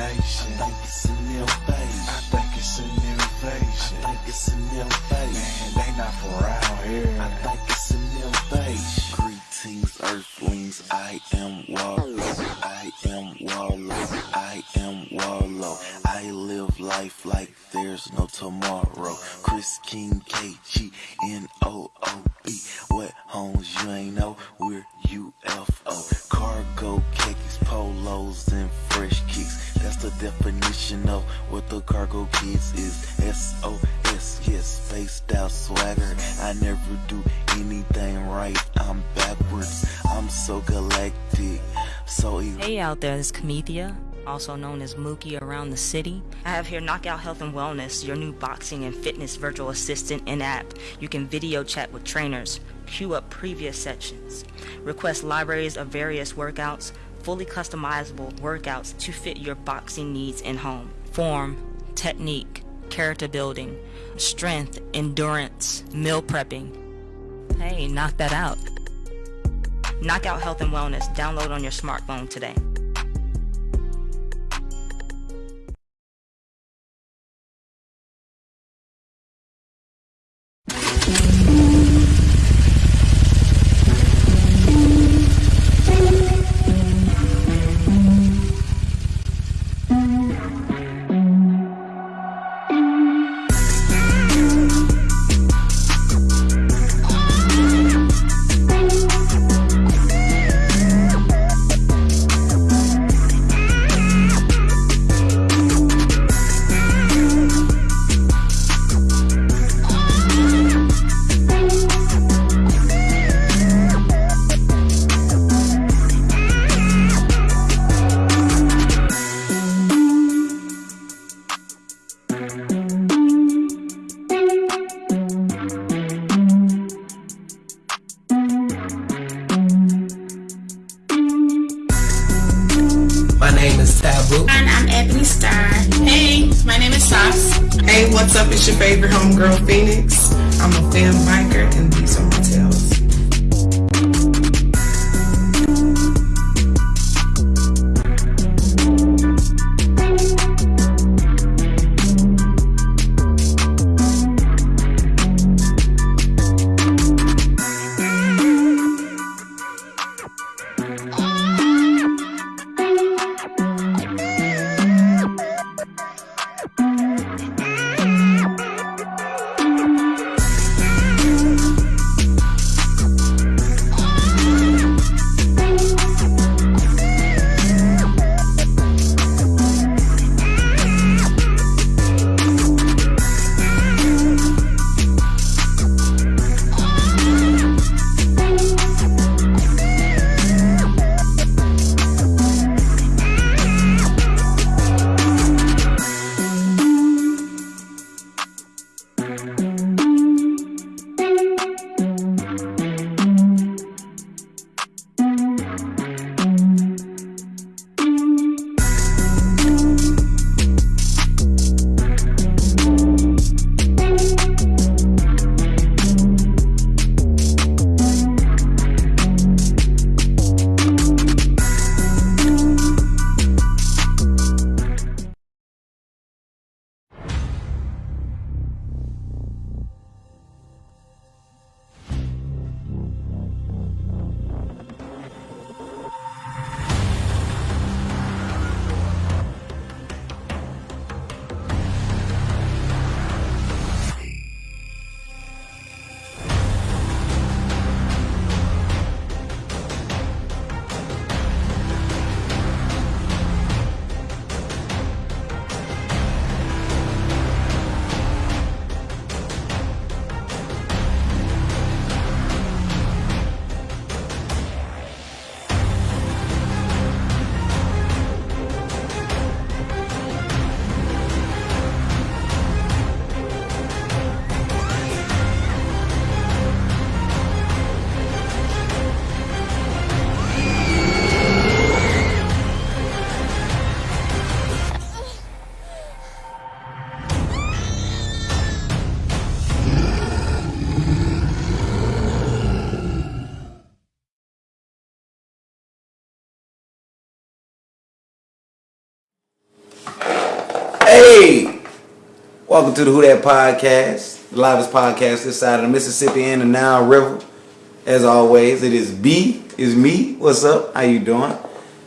nation. I think it's a new phase. I think it's a new invasion. I think it's a new phase. Man, they not from around here. I think it's a new phase. Greetings, Earthlings. I am Wallow. I am Wallow. I am Wallow. I live life like there's no tomorrow. Chris King, K out there, is Kamethia, also known as Mookie around the city. I have here Knockout Health and Wellness, your new boxing and fitness virtual assistant and app. You can video chat with trainers, queue up previous sessions, request libraries of various workouts, fully customizable workouts to fit your boxing needs in home. Form, technique, character building, strength, endurance, meal prepping. Hey, knock that out. Knockout Health and Wellness. Download on your smartphone today. Welcome to the Who That Podcast, the livest podcast this side of the Mississippi and the Nile River. As always, it is B, is me. What's up? How you doing?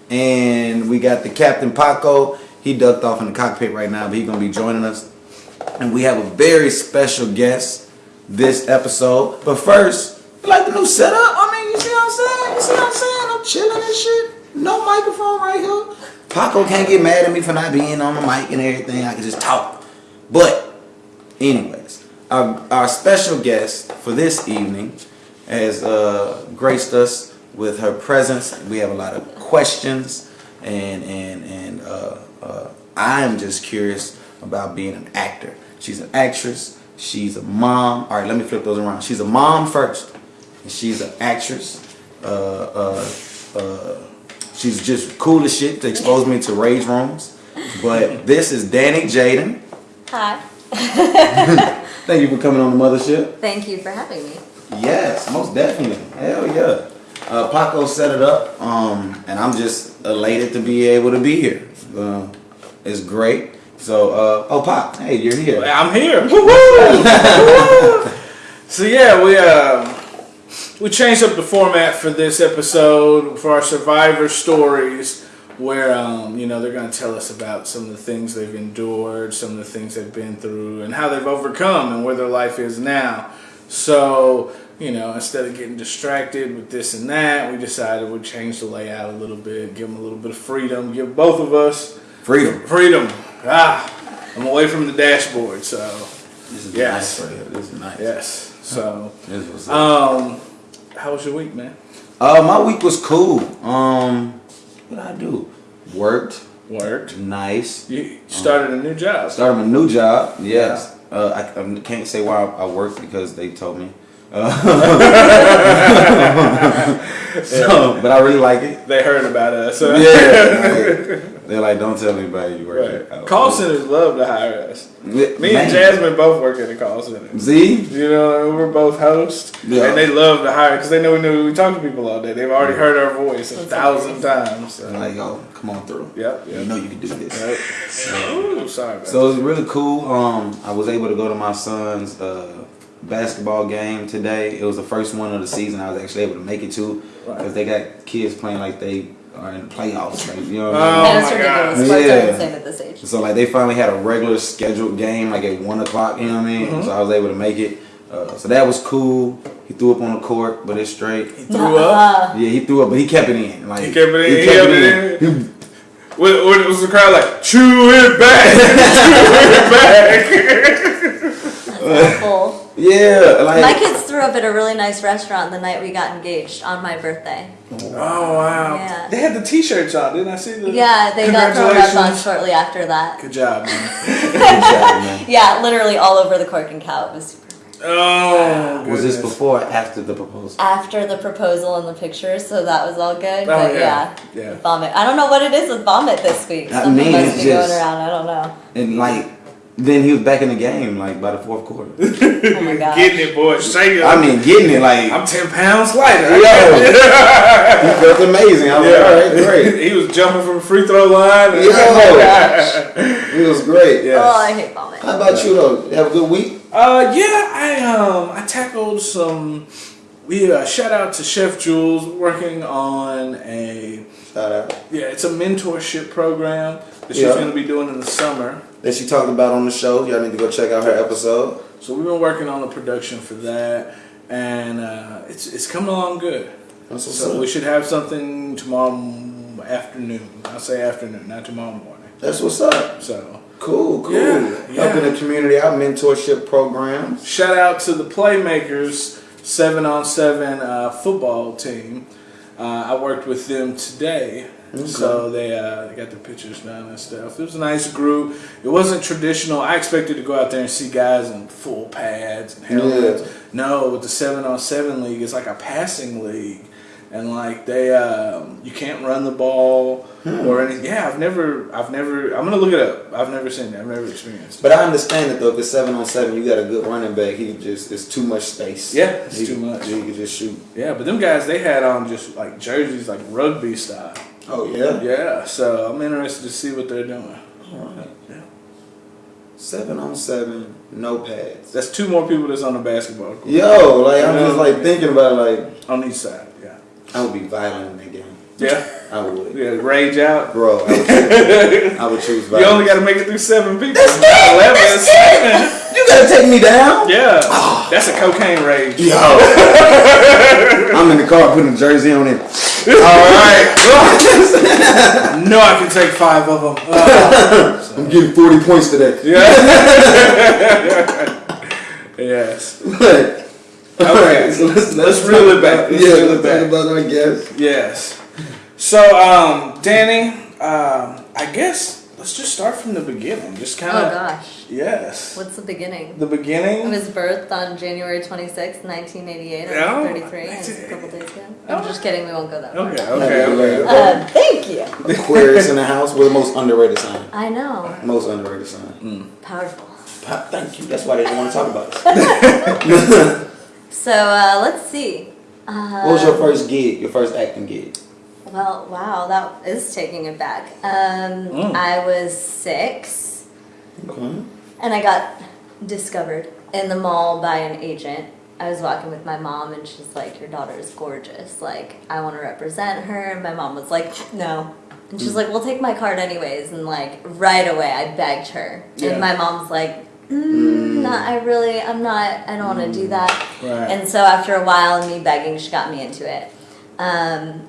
And we got the Captain Paco. He ducked off in the cockpit right now, but he's gonna be joining us. And we have a very special guest this episode. But first, you like the new setup? I mean, you see what I'm saying? You see what I'm saying? I'm chilling and shit. No microphone right here. Paco can't get mad at me for not being on the mic and everything. I can just talk. But, anyways, our, our special guest for this evening has uh, graced us with her presence. We have a lot of questions, and and and uh, uh, I'm just curious about being an actor. She's an actress. She's a mom. All right, let me flip those around. She's a mom first, she's an actress. Uh, uh, uh, she's just cool as shit to expose me to rage rooms. But this is Danny Jaden. Hi. Thank you for coming on the mothership. Thank you for having me. Yes, most definitely. Hell yeah. Uh, Paco set it up, um, and I'm just elated to be able to be here. Uh, it's great. So, uh, oh, Pop, hey, you're here. I'm here. Woo-hoo! so yeah, we uh, we changed up the format for this episode for our survivor stories, where um, you know they're going to tell us about some of the things they've endured, some of the things they've been through, and how they've overcome, and where their life is now. So you know, instead of getting distracted with this and that, we decided we'd change the layout a little bit, give them a little bit of freedom, give both of us Freedom. freedom. Ah, I'm away from the dashboard, so This is Yes. nice. This is nice. yes. So, This was um, how was your week, man? Uh, my week was cool. Um, what I do? Worked. Worked. Nice. You started a new job. Started a new job. Yes. Uh, I, I can't say why I worked because they told me. Uh, so, but I really like it. They heard about us. Yeah. like, they're like, don't tell anybody you work here. Right. Call centers love to hire us. Me Man. and Jasmine both work at a call center. Z? You know, we're both hosts, Yeah. and they love to hire because they know we know we talk to people all day. They've already heard our voice a thousand times. So. I'm like, yo, come on through. Yep, You yep. know you can do this. Right. Ooh, sorry. Man. So it was really cool. Um, I was able to go to my son's uh, basketball game today. It was the first one of the season I was actually able to make it to Right. because they got kids playing like they are in the playoffs. Like, you know what Oh, I mean? and it's my ridiculous. God. Yeah. are at this age. So like they finally had a regular scheduled game like at one o'clock. You know what I mean? Mm-hmm. So I was able to make it. Uh, so that was cool. He threw up on the court, but it's straight. He threw up. Yeah, he threw up, but he kept it in. Like He kept it in, He he kept kept it it in. He- What, what was the crowd like? Chew it back, chew it back. That's awful. Yeah, like My kids threw up at a really nice restaurant the night we got engaged on my birthday. Oh wow! Yeah. They had the T-shirts on, didn't I see the? Yeah, they got thrown up on shortly after that. Good job, man. Good job, man. Yeah, literally all over the cork and cow. It was super. Oh, Was this before or after the proposal? After the proposal and the pictures, so that was all good. Oh, but yeah. yeah, Yeah. vomit. I don't know what it is with vomit this week. I Something mean, must it's be going around. I don't know. And like, then he was back in the game like by the fourth quarter. Oh my god. Getting it, boy. Shake. I mean, getting it like I'm ten pounds lighter. yo, he felt amazing. I was like, all right, great. he was jumping from the free throw line. Yo, it was great. Yeah. Oh, I hate vomit. How about you though? Have a good week? Uh, yeah, I um, I tackled some. We uh, shout out to Chef Jules working on a Shout out. yeah, it's a mentorship program that she's Yeah. going to be doing in the summer. That she talked about on the show. Y'all need to go check out her episode. So we've been working on the production for that, and uh, it's it's coming along good. That's what's So we should have something tomorrow afternoon. I'll say afternoon, not tomorrow morning. That's what's up. So Cool, cool. Yeah, yeah. Helping the community out, mentorship programs. shout out to the Playmakers seven on seven uh, football team. Uh, I worked with them today, so they uh, they got their pictures done and stuff. It was a nice group. It wasn't traditional. I expected to go out there and see guys in full pads and helmets. Yeah. No, with the seven on seven league, it's like a passing league. And like they, um, you can't run the ball or anything. Yeah, I've never, I've never. I'm gonna look it up. I've never seen it. I've never experienced. it. But I understand it though. If it's seven on seven, you got a good running back. He just it's too much space. Yeah, it's He- too much. He could just shoot. Yeah, but them guys, they had on just like jerseys, like rugby style. Oh yeah. Yeah, so I'm interested to see what they're doing. All right. Yeah. Seven on seven, no pads. That's two more people that's on the basketball court Yo, like I'm just like thinking about it, like on each side. Yeah. I would be violent in that game. Yeah. I would. Yeah. Rage out. Bro, I would choose, I would choose You only got to make it through seven people. That's it. Eleven. That's seven. You gotta take me down? Yeah. That's a cocaine rage. Yo. I'm in the car putting a jersey on it. Alright. No, I can take five of them. Uh, I'm getting 40 points today. Yeah. yes. But- Okay. so let's, Let's talk reel it back. Let's yeah, reel it let's back. about our guest. Yes. So, um, Danny, um, I guess let's just start from the beginning. Just kind of. Oh gosh. Yes. What's the beginning? The beginning. I was birthed on January 26th, 1988. I Oh. was 33. and It's a couple days ago. I'm just kidding. We won't go that far. okay. Okay. Okay. Um, thank you. The Aquarius in the house. We're the most underrated sign. I know. Most underrated sign. Powerful. Pa- Thank you. That's why they didn't want to talk about us. So uh, let's see. Uh, What was your first gig? Your first acting gig? Well, wow, that is taking it back. Um, Mm. I was six, Okay. and I got discovered in the mall by an agent. I was walking with my mom, and she's like, "Your daughter is gorgeous. Like, I want to represent her." And my mom was like, "No." And she's like, "We'll take my card anyways." And like right away, I begged her, Yeah. and my mom's like, mm, "Not, I really, I'm not. I don't want to do that." Right. And so after a while me begging, she got me into it. Um,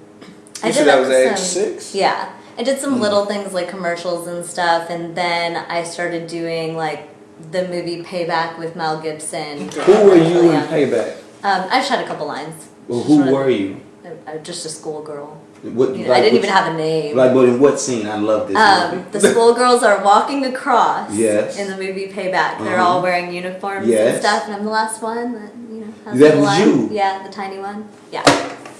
You said that was age some- six? Yeah. I did some little things like commercials and stuff, and then I started doing like the movie Payback with Mel Gibson. Who were you in Payback? Um, I shot a couple lines. Well, who sort of- were you? I, I, just a schoolgirl. What, You know, I didn't even have a name. Like, but in what scene? I love this Um, movie. the schoolgirls are walking across Yes. in the movie Payback. They're Uh-huh. all wearing uniforms Yes. and stuff, and I'm the last one that you know has That the was line. you? Yeah, the tiny one. Yeah,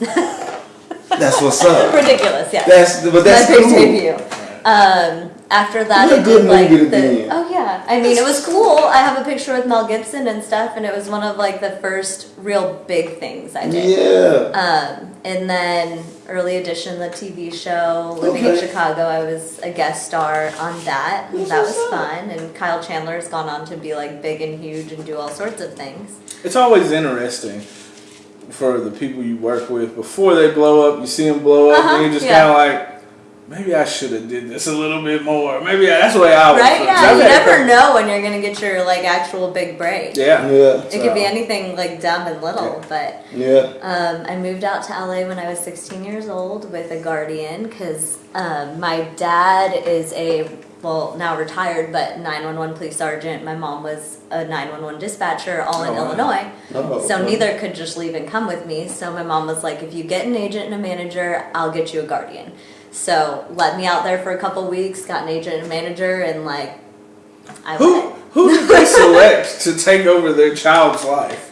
That's what's up. ridiculous. Yeah. That's but that's my big cool. debut. Um, after that, What a I good did like to the. be in. Oh yeah, I mean it was cool. I have a picture with Mel Gibson and stuff, and it was one of like the first real big things I did. Yeah. Um, and then early edition, the TV show, living in Chicago, I was a guest star on that. That's that was up. fun. And Kyle Chandler has gone on to be like big and huge and do all sorts of things. It's always interesting for the people you work with before they blow up. You see them blow up, Uh-huh, and you're just yeah. kind of like, maybe I should have did this a little bit more. Maybe I, that's the way I was. Right? So Yeah. You never couple- know when you're gonna get your like actual big break. Yeah. Yeah. It could be anything like dumb and little, but Yeah. Um, I moved out to LA when I was 16 years old with a guardian because um, my dad is a, well, now retired, but 911 police sergeant. My mom was a 911 dispatcher, all in Oh, wow. Illinois. Oh, So okay. neither could just leave and come with me. So my mom was like, if you get an agent and a manager, I'll get you a guardian. So let me out there for a couple weeks, got an agent and a manager, and like, I Who went. who did they select to take over their child's life?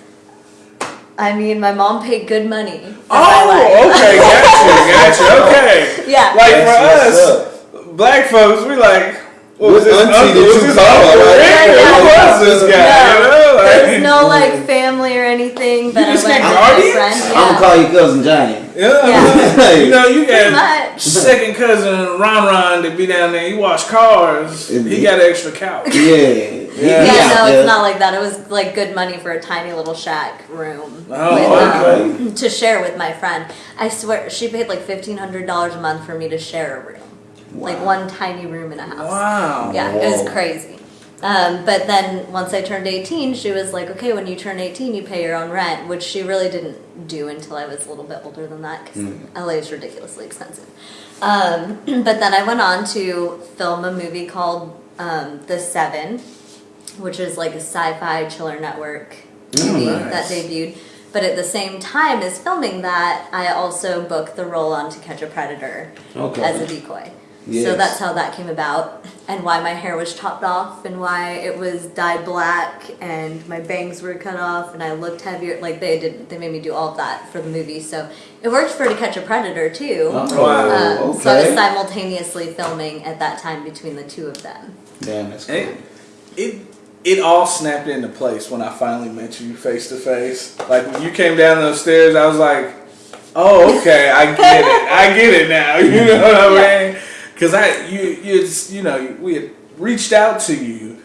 I mean, my mom paid good money. for my life. Oh, okay, gotcha, gotcha. Okay. Yeah. Like That's for what's us, black folks, we like. What was this auntie uncle? did Was you this call, uncle right? Rick? Yeah, Who was this guy? No, you know, There's no like family or anything, but You I just went get with my guardians? friend. I'm gonna call you cousin Johnny. Yeah. Yeah. You know, you got much. second cousin Ron Ron to be down there. He wash cars. He got an extra couch. Yeah. Yeah. Yeah, He no, there. it's not like that. It was like good money for a tiny little shack room Oh, with, okay. um, to share with my friend. I swear, she paid like fifteen hundred dollars a month for me to share a room, like one tiny room in a house. Wow. Yeah, it was crazy. Um, but then once I turned 18, she was like, okay, when you turn 18, you pay your own rent, which she really didn't do until I was a little bit older than that because LA is ridiculously expensive. Um, but then I went on to film a movie called um, The Seven, which is like a sci fi chiller network movie nice. that debuted. But at the same time as filming that, I also booked the role on To Catch a Predator Okay. as a decoy. So that's how that came about, and why my hair was chopped off, and why it was dyed black, and my bangs were cut off, and I looked heavier. Like they did, they made me do all of that for the movie. So it worked for To Catch a Predator too. Oh, Wow. Um, So I was simultaneously filming at that time between the two of them. Damn, that's cool. It, it it all snapped into place when I finally met you face to face. Like when you came down those stairs, I was like, "Oh, okay, I get it. I get it now." You know what I Yeah. Because I you you it's, you know we had reached out to you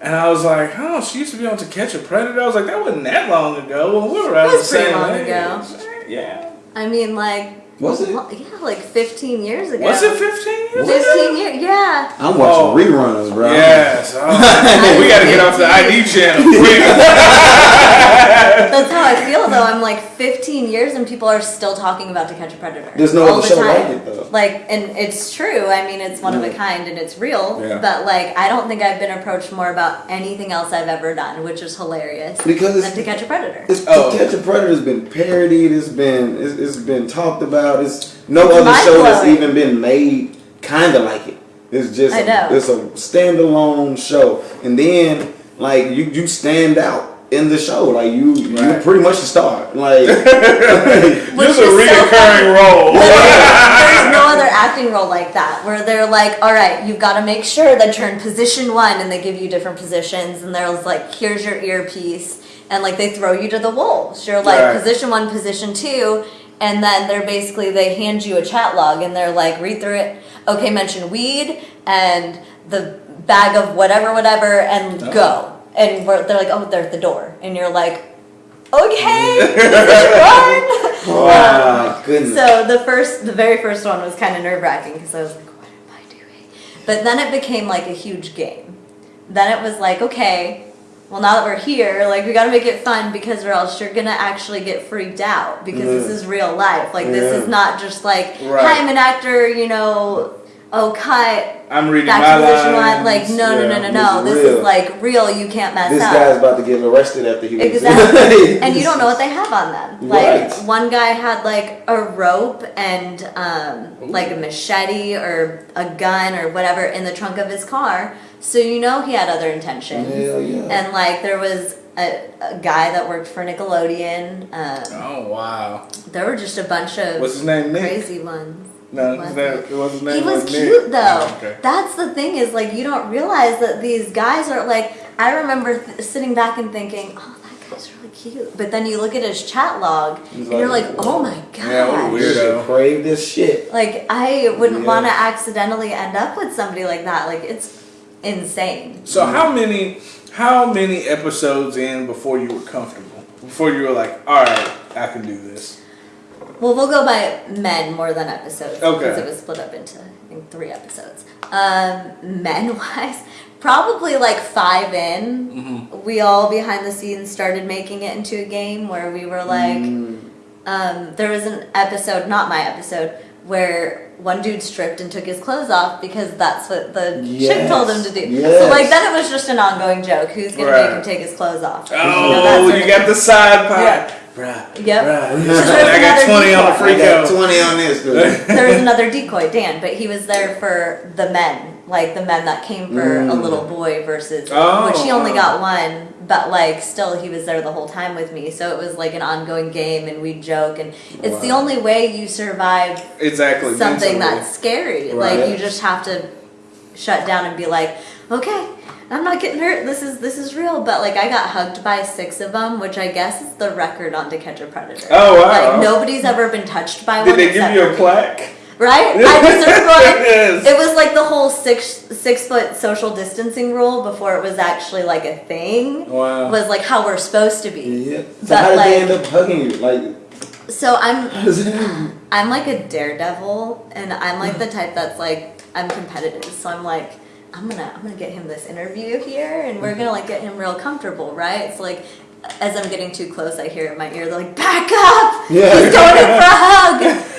And I was like, oh, she used to be on To Catch a Predator. I was like, that wasn't that long ago. When we were around the same long age. ago. Yeah. I mean, like, Was it? well, yeah, like 15 years ago. Was it 15 years 15 years, yeah. I'm watching Oh. reruns, bro. Yes. Oh, we got to get off the ID channel. That's how I feel though. I'm like 15 years and people are still talking about To Catch a Predator. There's no all other the show time. like it, though. Like, and it's true. I mean, it's one of a kind and it's real. Yeah. But like, I don't think I've been approached more about anything else I've ever done, which is hilarious. Because than it's- To Catch a Predator. It's Oh. To Catch a Predator has been parodied. It's been it's, it's been talked about. It's no It's other show that's even been made kind of like it. It's just I know. it's a standalone show, and then like you you stand out in the show. Like you you pretty much the star. Like this Just a is so reoccurring role. There's no other acting role like that where they're like, all right, you've got to make sure that you're in position one, and they give you different positions, and they're like, here's your earpiece, and like they throw you to the wolves. You're like Right. position one, position two, and then they're basically they hand you a chat log, and they're like, read through it. Okay, mention weed and the bag of whatever, whatever, and Oh. go. And we're, they're like, oh, they're at the door, and you're like, okay, oh my um, goodness. So the first, the very first one was kind of nerve wracking because I was like, what am I doing? But then it became like a huge game. Then it was like, okay, well now that we're here, like we got to make it fun because or else you're gonna actually get freaked out because this is real life. Like this is not just like, Right. hi, I'm an actor, you know. Oh, cut. I'm reading my lines. one. Like, no, no, no, no, no. This This is like real. You can't mess this up. guy's about to get arrested after he was Exactly. and you don't know what they have on them. Like Right. one guy had like a rope and um, like a machete or a gun or whatever in the trunk of his car. So you know he had other intentions. Hell yeah. And like there was a, a guy that worked for Nickelodeon. Um, Oh, wow. there were just a bunch of What's his name? Nick? crazy ones. No, Was his name, it? it was his name. He was Nick. cute though. Oh, okay. That's the thing is like you don't realize that these guys are like. I remember th- sitting back and thinking, oh, that guy's really cute. But then you look at his chat log and you're like, like, oh my god. Yeah, what a You weirdo. crave this shit. Like I wouldn't Yeah. want to accidentally end up with somebody like that. Like it's insane. So how many how many episodes in before you were comfortable? Before you were like, all right, I can do this. Well, we'll go by men more than episodes Okay. because it was split up into I think three episodes. Um, men wise, probably like five in, Mm-hmm. we all behind the scenes started making it into a game where we were like, Mm. um, there was an episode, not my episode, where one dude stripped and took his clothes off because that's what the chick told him to do. Yes, So like yes. then it was just an ongoing joke. Who's gonna Right. make him take his clothes off? Oh, You know, you got the side pie. Yeah. Bruh. Yep. Bruh. There's I got another 20 on the decoy. free I got 20 on this, dude. there was another decoy, Dan, but he was there for the men, like the men that came for a Mm. little boy versus Oh, which he only wow. got one, but like still he was there the whole time with me. So it was like an ongoing game and we'd joke and it's the only way you survive Exactly. something mentally. that's scary. Right. Like you just have to shut down and be like, okay, I'm not getting hurt. This is this is real. But like I got hugged by six of them, which I guess is the record on To Catch a Predator. Oh, wow. Like nobody's ever been touched by Did one. they give you a plaque? Right? I deserve one. Yes. It was like the whole six six foot social distancing rule before it was actually like a thing. Wow. Was like how we're supposed to be. Yeah. So But, how did like- they end up hugging you? Like, So I'm how does it happen? I'm like a daredevil, and I'm like the mm. type that's like I'm competitive. So I'm like I'm gonna I'm gonna get him this interview here, and we're gonna mm-hmm. like get him real comfortable, right? It's like as I'm getting too close, I hear in my ear they're like, "Back up! Yeah. He's going in for a hug!"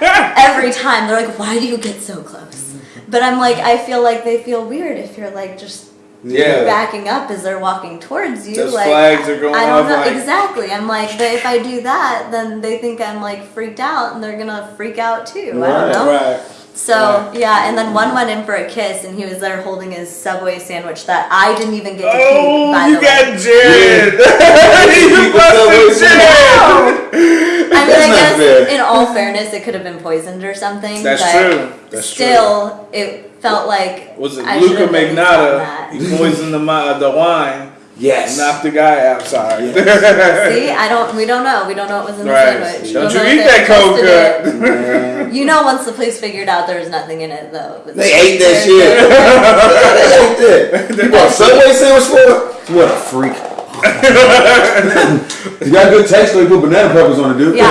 Every time they're like, "Why do you get so close?" But I'm like, I feel like they feel weird if you're like just Yeah. backing up as they're walking towards you. Those like flags are going I don't off know like- exactly. I'm like, but if I do that, then they think I'm like freaked out, and they're gonna freak out too. I don't know. Right. So yeah, and then one went in for a kiss, and he was there holding his Subway sandwich that I didn't even get to keep. Oh, By you the got way. Jared. you Keep the Subway busted Jared. I mean, That's I guess fair. in all fairness, it could have been poisoned or something. That's but true. That's still, it felt like Was it I Luka should've at least done Magnotta? He poisoned the the wine. Yes. Knock the guy out. Sorry. See, I don't. We don't know. We don't know what was in the Right. sandwich. Don't We you eat that they cold cut. You know, once the police figured out there was nothing in it, though. It They ate that shit. good. they ate that. You bought a Subway sandwich for? What a freak. you got good taste, so you put banana peppers on it, dude. Yeah, I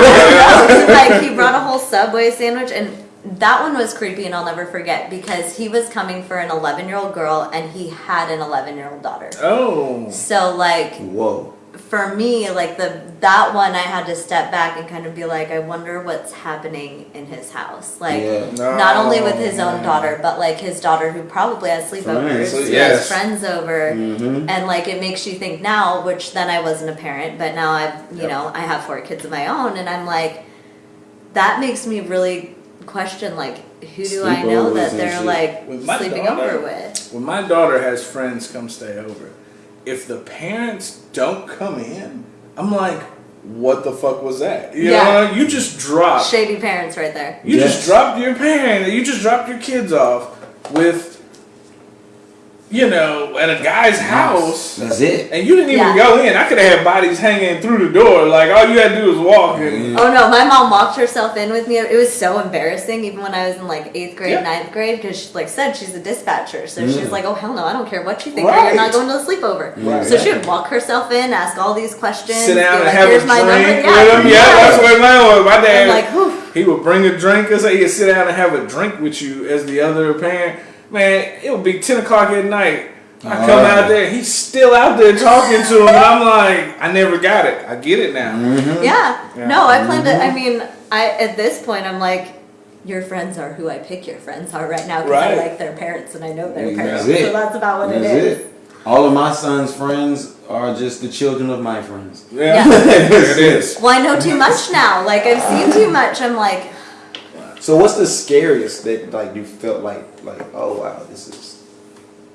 know. like he brought a whole Subway sandwich, and that one was creepy, and I'll never forget because he was coming for an 11 year old girl, and he had an 11 year old daughter. Oh. So like Whoa. for me, like the that one, I had to step back and kind of be like, I wonder what's happening in his house, like. Yeah. Not only with his own daughter, but like his daughter who probably has sleepovers, Friends, yes. has friends over, Mm-hmm. and like it makes you think now, which then I wasn't a parent, but now I've you Yep. know I have four kids of my own, and I'm like, that makes me really question like who do I know that they're shit. like With sleeping daughter- over with. When my daughter has friends come stay over, if the parents don't come in, I'm like, what the fuck was that? You Yeah. know, you just dropped. Shady parents right there. You Yes. just dropped your parent. You just dropped your kids off with, you know, at a guy's house. That's it. And you didn't even Yeah. go in. I could have had bodies hanging through the door. Like all you had to do was walk. And, Oh no, my mom walked herself in with me. It was so embarrassing, even when I was in like eighth grade, Yeah. ninth grade, because she like said she's a dispatcher. So Mm. she's like, oh hell no, I don't care what you think. Right. You're not going to the sleepover. Right. So she would walk herself in, ask all these questions, Sit down and like, have a here's drink my number. with Yeah. Yeah, that's what my my I'm dad. like, whew. He would bring a drink or say he'd sit down and have a drink with you as the other parent. Man, it would be ten o'clock at night. I come Oh. out there, he's still out there talking to him, and I'm like, I never got it. I get it now. Mm-hmm. Yeah. Yeah. No, I plan to. I mean, I at this point, I'm like, your friends are who I pick your friends are right now because Right. I like their parents and I know their That's parents. it. So that's about what That's it is. it. All of my son's friends are just the children of my friends. Yeah, Yeah. there it is. Well, I know too much now. Like I've seen too much. I'm like, So what's the scariest that like you felt like like oh wow this is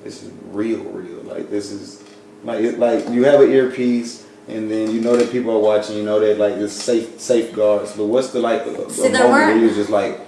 this is real real like this is like it, like you have an earpiece and then you know that people are watching you know that like it's safe safeguards but what's the like a, See, moment where you was just like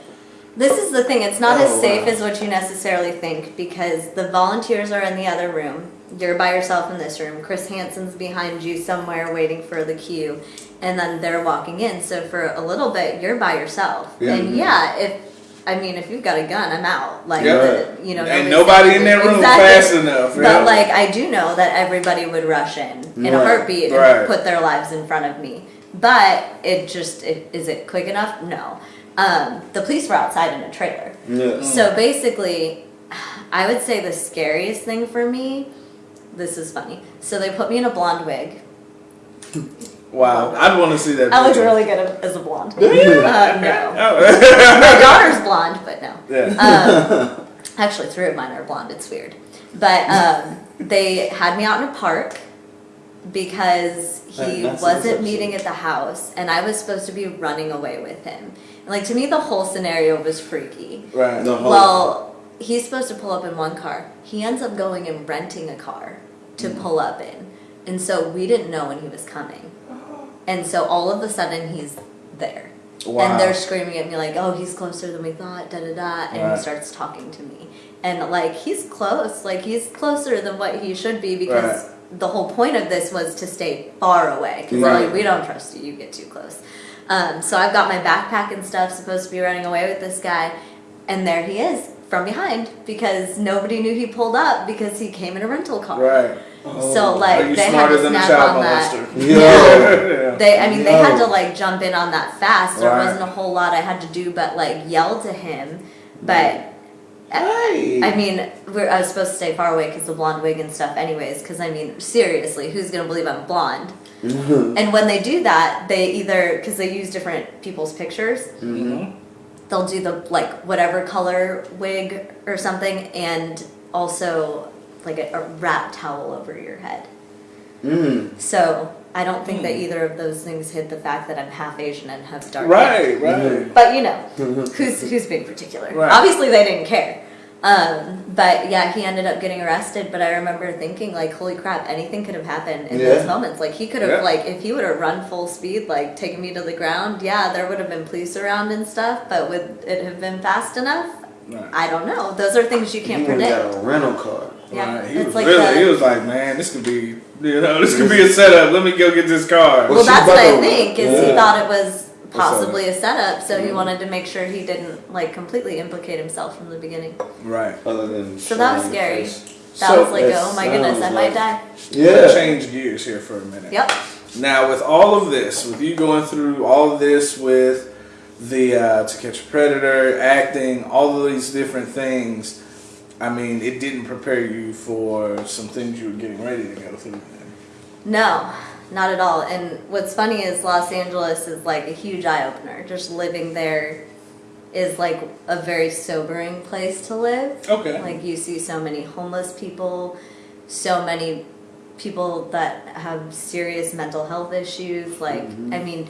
This is the thing. It's not Oh, as safe wow. as what you necessarily think because the volunteers are in the other room. You're by yourself in this room. Chris Hansen's behind you somewhere waiting for the queue, and then they're walking in. So for a little bit, you're by yourself. Yeah. And yeah, if I mean, if you've got a gun, I'm out. Like, Yeah. the, you know, Ain't nobody's nobody in that room Exactly. fast enough. But yeah. like, I do know that everybody would rush in in a Right. heartbeat Right. and put their lives in front of me. But it just, it, is it quick enough? No. Um, the police were outside in a trailer. yeah So basically, I would say the scariest thing for me. This is funny. So they put me in a blonde wig. Wow, I'd want to see that. I look really good as a blonde. Do you? Uh, no. Oh. My daughter's blonde, but no. yeah. Um, actually, three of mine are blonde. It's weird. But um, they had me out in a park because he That- wasn't meeting at the house, and I was supposed to be running away with him. And like to me, the whole scenario was freaky. right. the whole Well, he's supposed to pull up in one car. He ends up going and renting a car to Mm. pull up in. And so we didn't know when he was coming. And so all of a sudden he's there. Wow. And they're screaming at me like, "Oh, he's closer than we thought." Da da da. And Right. he starts talking to me, and like he's close, like he's closer than what he should be because Right. the whole point of this was to stay far away because Right. like we don't trust you, you get too close. Um, so I've got my backpack and stuff, supposed to be running away with this guy, and there he is from behind because nobody knew he pulled up because he came in a rental car. Right. So Are like you they had smarter to than a snap child on that. molester? Yo. yeah. They, I mean, they had to like jump in on that fast. There Right. wasn't a whole lot I had to do, but like yell to him. But Hey. I mean, we're, I was supposed to stay far away because the blonde wig and stuff, anyways. Because I mean, seriously, who's gonna believe I'm blonde? and when they do that, they either because they use different people's pictures, Mhm. they'll do the like whatever color wig or something, and also like a, a wrap towel over your head. Mm. So I don't think that Hmm. either of those things hid the fact that I'm half Asian and have dark Right. hair. Right. right. But you know, who's who's being particular? Right. Obviously, they didn't care. Um, but yeah, he ended up getting arrested. But I remember thinking, like, holy crap, anything could have happened in Yeah. those moments. Like, he could have, Yeah. like, if he would have run full speed, like, taken me to the ground, yeah, there would have been police around and stuff. But would it have been fast enough? Right. I don't know. Those are things you can't you would've predict. got a rental car Yeah, Right. He it's was like really. the- he was like, man, this could be. You know, this could be a setup. Let me go get this car. Well, she that's what I think. Is he thought it was possibly a setup, so he wanted to make sure he didn't like completely implicate himself from the beginning. Right. Other than So that was scary. face. That So was like, oh my goodness, I sounds might like- die. Let's Yeah. change gears here for a minute. Yep. Now, with all of this, with you going through all of this with the uh, To Catch a Predator, acting, all of these different things, I mean, it didn't prepare you for some things you were getting ready to go through. No, not at all. And what's funny is Los Angeles is like a huge eye opener. Just living there is like a very sobering place to live. Okay. Like you see so many homeless people, so many people that have serious mental health issues. Like, mm-hmm. I mean,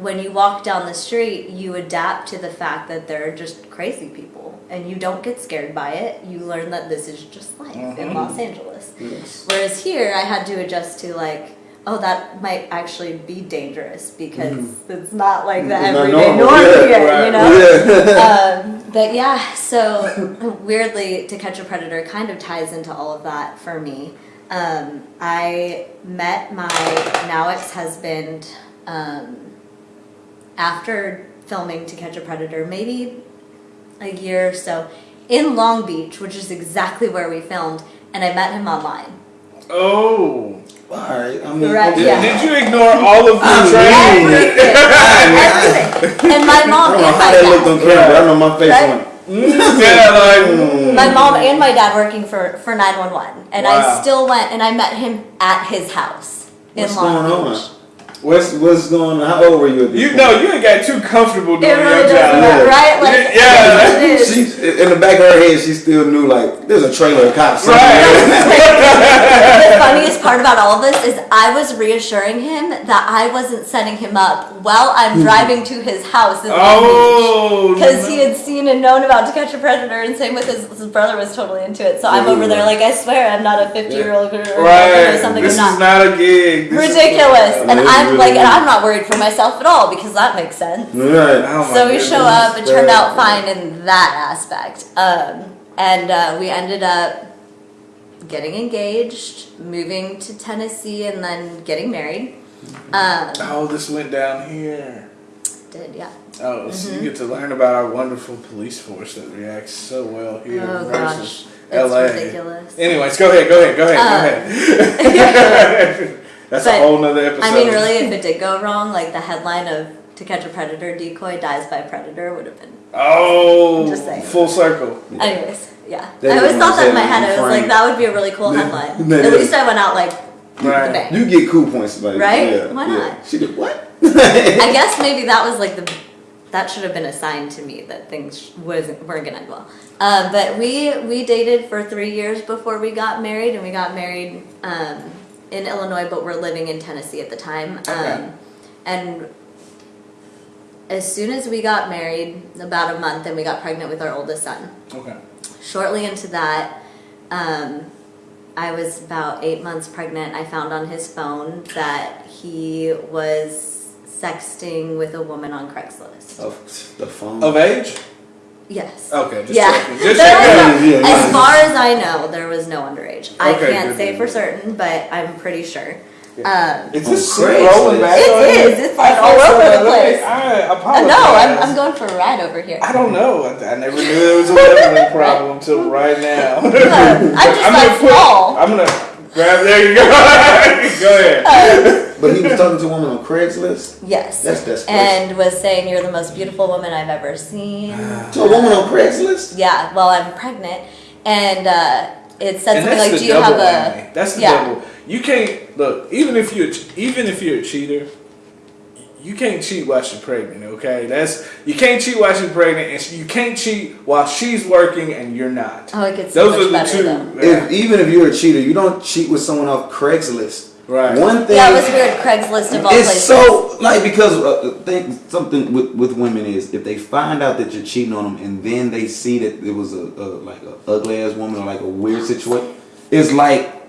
when you walk down the street, you adapt to the fact that there are just crazy people and you don't get scared by it. You learn that this is just life in Los Angeles. Whereas here, I had to adjust to like, oh, that might actually be dangerous because it's not like the It's everyday norm yeah, here, right. you know? Yeah. um, but yeah, so weirdly, To Catch a Predator kind of ties into all of that for me. Um, I met my now ex husband um, after filming To Catch a Predator, maybe a year or so, in Long Beach, which is exactly where we filmed, and I met him online. Oh. All right. I mean, Right, okay. yeah. Did you ignore all of the I training? mean- Everything. Everything. And my mom I don't know and how my that looked on dad. camera. but I know my face Right? went. Mm. yeah, like. Mm. My mom and my dad working for, for 911. And Wow. I still went and I met him at his house in What's Long going Beach. on? What's what's going on? How old were you at this You point? know, you ain't got too comfortable It doing really your job. matter, right? Like, Yeah. She, in the back of her head, she still knew like there's a trailer of cops. somewhere. the funniest part about all this is I was reassuring him that I wasn't setting him up while I'm hmm. driving to his house in Long Beach. Oh. Because he had seen and known about To Catch a Predator, and same with his, his brother was totally into it. So I'm over there like, I swear I'm not a 50 year old or Right. something. This I'm is not. not a gig. This is- Ridiculous. And I'm really like, and. I'm not worried for myself at all because that makes sense. Right. Oh So we goodness. show up. It turned out fine in that aspect. Um, and uh, we ended up getting engaged, moving to Tennessee, and then getting married. Um, Oh, this went down here. did yeah. Oh, so Mm-hmm. you get to learn about our wonderful police force that reacts so well here Oh versus gosh, it's LA. ridiculous. Anyways, go ahead, go ahead, go ahead, go ahead. That's a whole nother episode. I mean, really, if it did go wrong, like the headline of "To Catch a Predator, Decoy Dies by Predator" would have been. Oh, Just saying. full circle. Anyways, yeah. That I always thought that in my head. I was like, that would be a really cool headline. At least I went out like Right. You get cool points, like Right? Yeah, Why yeah. not? She did what? I guess maybe that was like the that should have been a sign to me that things wasn't weren't gonna end well. Um, but we we dated for three years before we got married, and we got married um, in Illinois, but we're living in Tennessee at the time. Okay. Um, and as soon as we got married, about a month, and we got pregnant with our oldest son. Okay. Shortly into that, um, I was about eight months pregnant. I found on his phone that he was sexting with a woman on Craigslist. Of the phone. Of age? Yes. Okay, just yeah. checking. Just checking. no- Yeah, yeah. As far as I know, there was no underage. I Okay, can't good, say good, for good. certain, but I'm pretty sure. Um, Is On this Craigslist. rolling back? It on you? is. It's like all over the but let me- place. I uh, apologize. no, I'm, I'm going for a ride over here. I don't know. I, I never knew there was a leveling problem until right now. I'm just I'm like gonna put- small. I'm gonna grab. There you go. go ahead. But he was talking to a woman on Craigslist. Yes. That's desperation. And was saying you're the most beautiful woman I've ever seen. To a woman on Craigslist. Yeah, Well, I'm pregnant. And uh, it said and something like, "Do you have whammy. a?" That's the yeah. double. You can't look. Even if you even if you're a cheater, you can't cheat while she's pregnant. Okay, that's you can't cheat while she's pregnant, and you can't cheat while she's working and you're not. Oh, it gets so Those much are the better two. though. Yeah. If, even if you're a cheater, you don't cheat with someone off Craigslist. Right. One thing. Yeah, it was weird. Craigslist of all it's places. so like because uh, think something with, with women is if they find out that you're cheating on them and then they see that it was a, a like a ugly ass woman or like a weird situation, it's like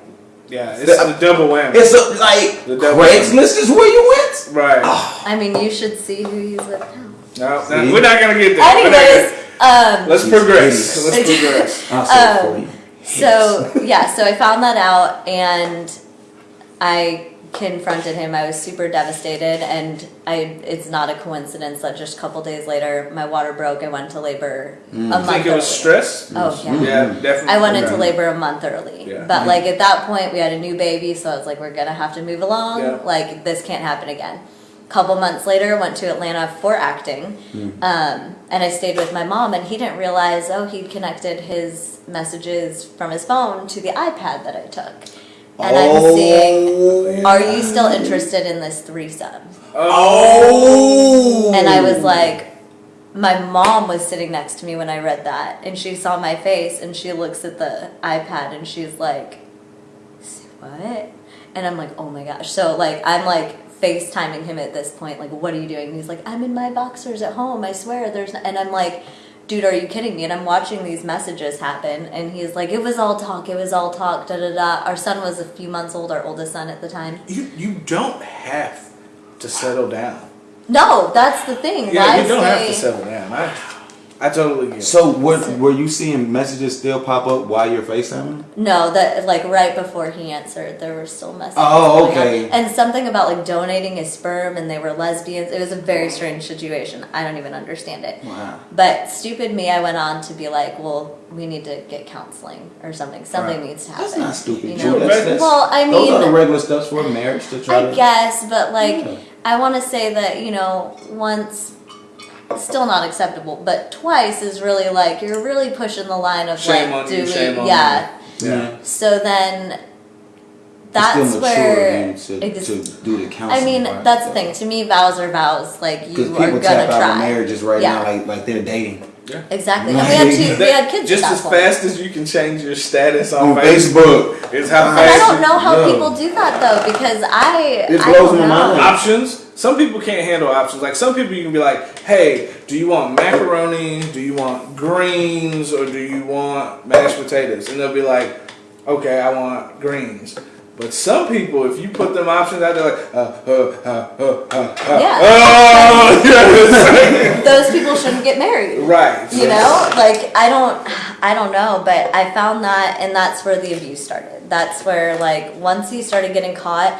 yeah, it's the double whammy. it's a, like The devil. Craigslist is where you went. right. I mean, you should see who he's with now. No, no, we're not gonna get there. Anyways, um, let's progress. Let's progress. I'll say it for Um. So yeah, so I found that out and I confronted him. I was super devastated, and I it's not a coincidence that just a couple days later my water broke. I went to labor a hmm. I month. think it was early. stress. Oh yeah. Yeah, hmm. definitely. I went into labor a month early. Yeah. But hmm. like at that point we had a new baby, so I was like, we're gonna have to move along. Yeah. Like this can't happen again. Couple months later, went to Atlanta for acting, um, and I stayed with my mom. And he didn't realize, oh, he'd connected his messages from his phone to the iPad that I took. And I'm oh, seeing, are you still interested in this threesome? Oh. And I was like, my mom was sitting next to me when I read that, and she saw my face, and she looks at the iPad, and she's like, "What?" And I'm like, "Oh my gosh!" So like, I'm like FaceTiming him at this point, like, "What are you doing?" And he's like, "I'm in my boxers at home. I swear, there's." And I'm like. Dude, are you kidding me? And I'm watching these messages happen, and he's like, "It was all talk. It was all talk." Da da da. Our son was a few months old. Our oldest son at the time. You you don't have to settle down. No, that's the thing. Yeah, Why you don't have to settle down. I I totally get it. So were, were you seeing messages still pop up while you're FaceTiming? No, that like right before he answered, there were still messages. Oh, going on. okay. And something about like donating his sperm, and they were lesbians. It was a very strange situation. I don't even understand it. Wow. But stupid me, I went on to be like, well, we need to get counseling or something. Something Right. needs to happen. That's not stupid. You Drew. know? That's, that's, Well, I mean, those are the regular steps for a marriage to try I to. guess, but like, Yeah. I want to say that you know, once. Still not acceptable, but twice is really like you're really pushing the line of Shame like on you, doing, shame on yeah. Yeah. So then that's still where to, ex- to do the counseling. I mean part. that's the thing. To me, vows are vows. Like you are people gonna tap out try. marriages right Yeah. now, like like they're dating Exactly. And we had two. We had kids Just at that as point. fast as you can change your status on, on Facebook, Facebook. is how And And I don't know how No. people do that though, because I It I blows don't my know. mind. options. Some people can't handle options. Like some people, you can be like, "Hey, do you want macaroni? Do you want greens, or do you want mashed potatoes?" And they'll be like, "Okay, I want greens." But some people, if you put them options out there, like, uh, uh, uh, uh, uh, uh, Yeah. oh, yes. Those people shouldn't get married. right? You know, like I don't, I don't know, but I found that, and that's where the abuse started. That's where, like, once he started getting caught,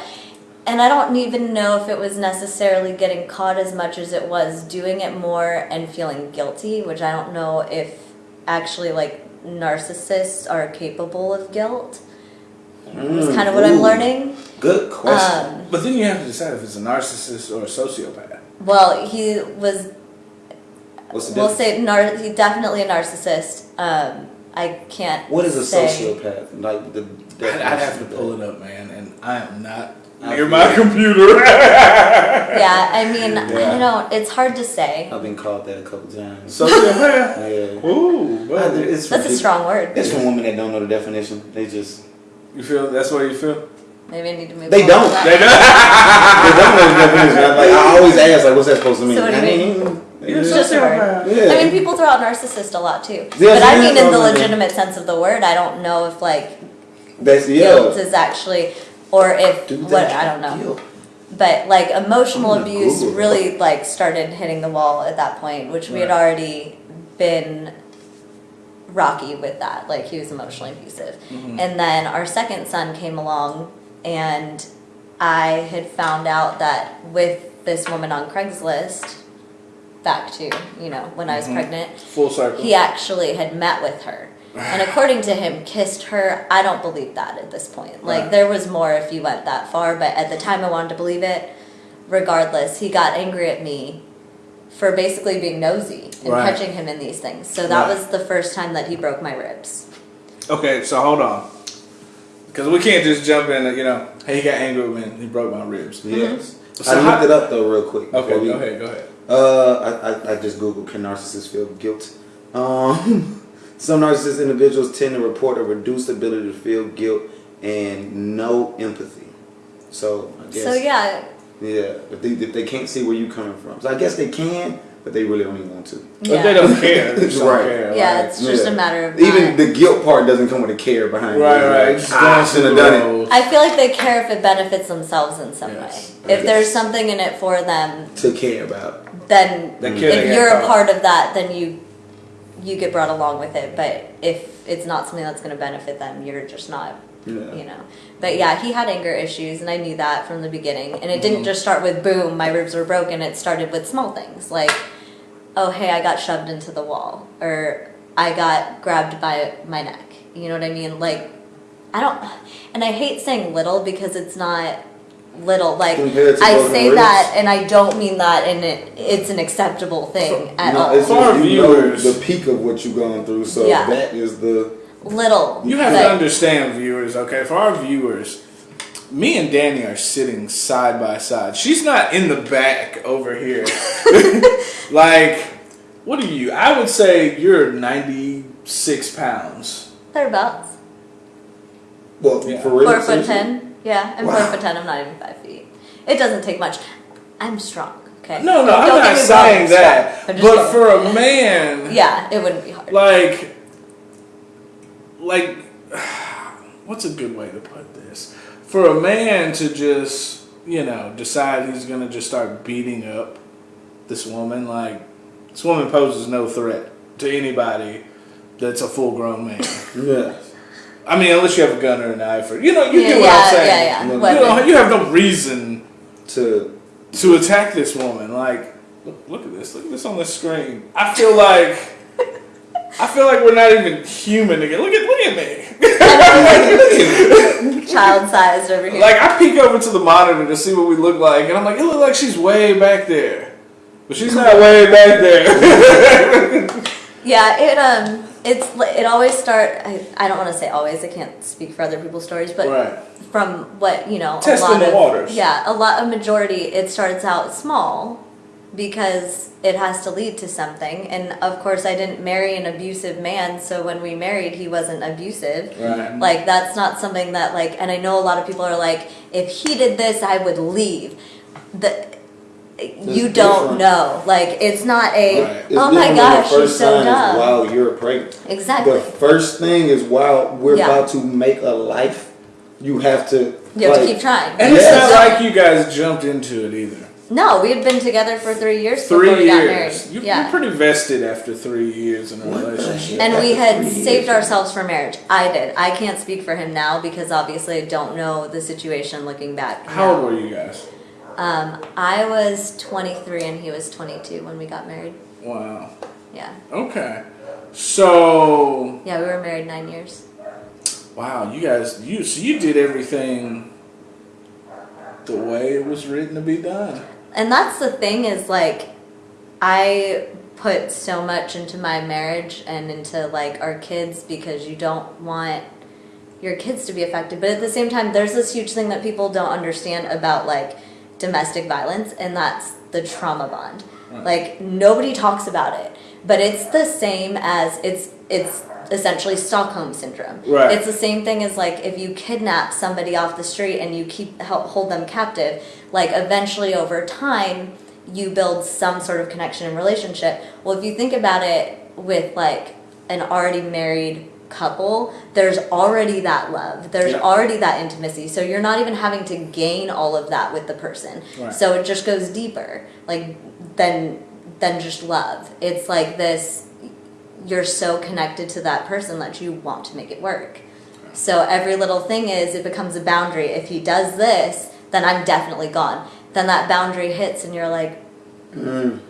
and I don't even know if it was necessarily getting caught as much as it was doing it more and feeling guilty, which I don't know if actually like narcissists are capable of guilt. It's kind of what I'm learning. Good question. Um, But then you have to decide if it's a narcissist or a sociopath. well, he was What's the we'll say nar- he's definitely a narcissist. Um, I can't. What is a say. sociopath? Like the. I'd, I'd have to pull it up, man, and I am not I near my it. computer. Yeah, I mean, I don't know. It's hard to say. I've been called that a couple times. sociopath. Yeah. Ooh, but It's That's a strong word. It's from women that don't know the definition. They just you feel that's what you feel. Maybe I need to move. They don't. to. They don't. they don't know the definition. I'm like I always ask like, what's that supposed to mean? So what do you I mean? It's It's just a word. Yeah. I mean, people throw out narcissist a lot too. Yes, but I mean, in the already. legitimate sense of the word, I don't know if like That's guilt is actually, or if Do what. I don't know. Guilt. But like emotional abuse Google really like started hitting the wall at that point, which we had already been rocky with that. Like he was emotionally abusive. Mm-hmm. And then our second son came along and I had found out that with this woman on Craigslist, back to, you know, when I was Mm-hmm. pregnant, Full circle. he actually had met with her. And according to him, kissed her. I don't believe that at this point. Like Right. there was more if you went that far, but at the time I wanted to believe it. Regardless, he got angry at me for basically being nosy and Right. catching him in these things. So that Right. was the first time that he broke my ribs. Okay, so hold on. Because we can't just jump in and, you know, hey, he got angry with me he broke my ribs. Yes. So I how- looked it up though real quick. Okay, we- go ahead, go ahead. Uh, I, I, I just googled can narcissists feel guilt. Um, some narcissist individuals tend to report a reduced ability to feel guilt and no empathy. So I guess So yeah, yeah, if they if they can't see where you coming from, so I guess they can, but they really don't even want to. But yeah. they don't care. They just don't Right. care. yeah, right? it's just Yeah. a matter of Even not- the guilt part doesn't come with a care behind it. Right, right. like, Just ah, going I should have done it. I feel like they care if it benefits themselves in some Yes. way. If there's something in it for them, To care about. then Mm. care if you're a part of that, then you you get brought along with it. But if it's not something that's going to benefit them, you're just not. Yeah. You know, but yeah, he had anger issues, and I knew that from the beginning. And it didn't mm-hmm. just start with boom, my ribs were broken. It started with small things like, oh hey, I got shoved into the wall, or I got grabbed by my neck. You know what I mean? Like, I don't, and I hate saying little because it's not little. Like I say ribs? that, and I don't mean that, and it, it's an acceptable thing at No, all. it's For our you know viewers. the peak of what you've gone through, so Yeah. that is the little. You have but- to understand, viewers, okay? For our viewers, me and Danny are sitting side by side. She's not in the back over here. like, what are you? I would say you're 96 pounds. Thereabouts. well Yeah. for real. Four foot seriously? ten. Yeah, I'm Wow. four foot ten. I'm not even five feet. It doesn't take much. I'm strong. Okay. No, no, Don't I'm not saying that. strong. I'm But saying. for a man, yeah, it wouldn't be hard. like, like, what's a good way to put this? For a man to just, you know, decide he's gonna just start beating up this woman, like, this woman poses no threat to anybody that's a full grown man. Yeah. I mean, unless you have a gun or a knife, or you know, you yeah, get what yeah, I'm saying. yeah, yeah. You You, know, you have no reason To to attack this woman. Like, look, look at this. Look at this on the screen. I feel like. I feel like we're not even human again. Look at look at me. Child sized over here. Like I peek over to the monitor to see what we look like, and I'm like, it looks like she's way back there, but she's not way back there. Yeah, it um, it's it always start. I, I don't want to say always. I can't speak for other people's stories, but right. from what you know, Testing a lot the of waters. yeah, a lot of majority. It starts out small because it has to lead to something, and of course, I didn't marry an abusive man, so when we married, he wasn't abusive. Right. Like that's not something that like, and I know a lot of people are like, if he did this, I would leave. The you don't different. know. Like it's not a Right. it's oh my gosh, the she's first so dumb. is wow you're pregnant. Exactly. The first thing is wow we're Yeah. about to make a life. You have to You have like, to keep trying. And it's not like you guys jumped into it either. No, we had been together for three years Three before we got married. years. You, yeah. You're pretty vested after three years in a What relationship. and we had Three years. saved ourselves for marriage. I did. I can't speak for him now because obviously I don't know the situation looking back. How now. old were you guys? Um, I was 23 and he was 22 when we got married. Wow. Yeah. Okay. So Yeah, we were married nine years. wow, you guys, you so you did everything the way it was written to be done. And that's the thing is like, I put so much into my marriage and into like our kids because you don't want your kids to be affected. But at the same time, there's this huge thing that people don't understand about like domestic violence, and that's the trauma bond. Mm. Like nobody talks about it, but it's the same as it's it's essentially Stockholm syndrome. Right. It's the same thing as like if you kidnap somebody off the street and you keep hel- hold them captive, like eventually over time you build some sort of connection and relationship. Well, if you think about it with like an already married couple, there's already that love. There's Yeah. already that intimacy. So you're not even having to gain all of that with the person. Right. So it just goes deeper. Like than than just love. It's like this you're so connected to that person that you want to make it work. So every little thing is it becomes a boundary. If he does this, then I'm definitely gone. Then that boundary hits and you're like, mm.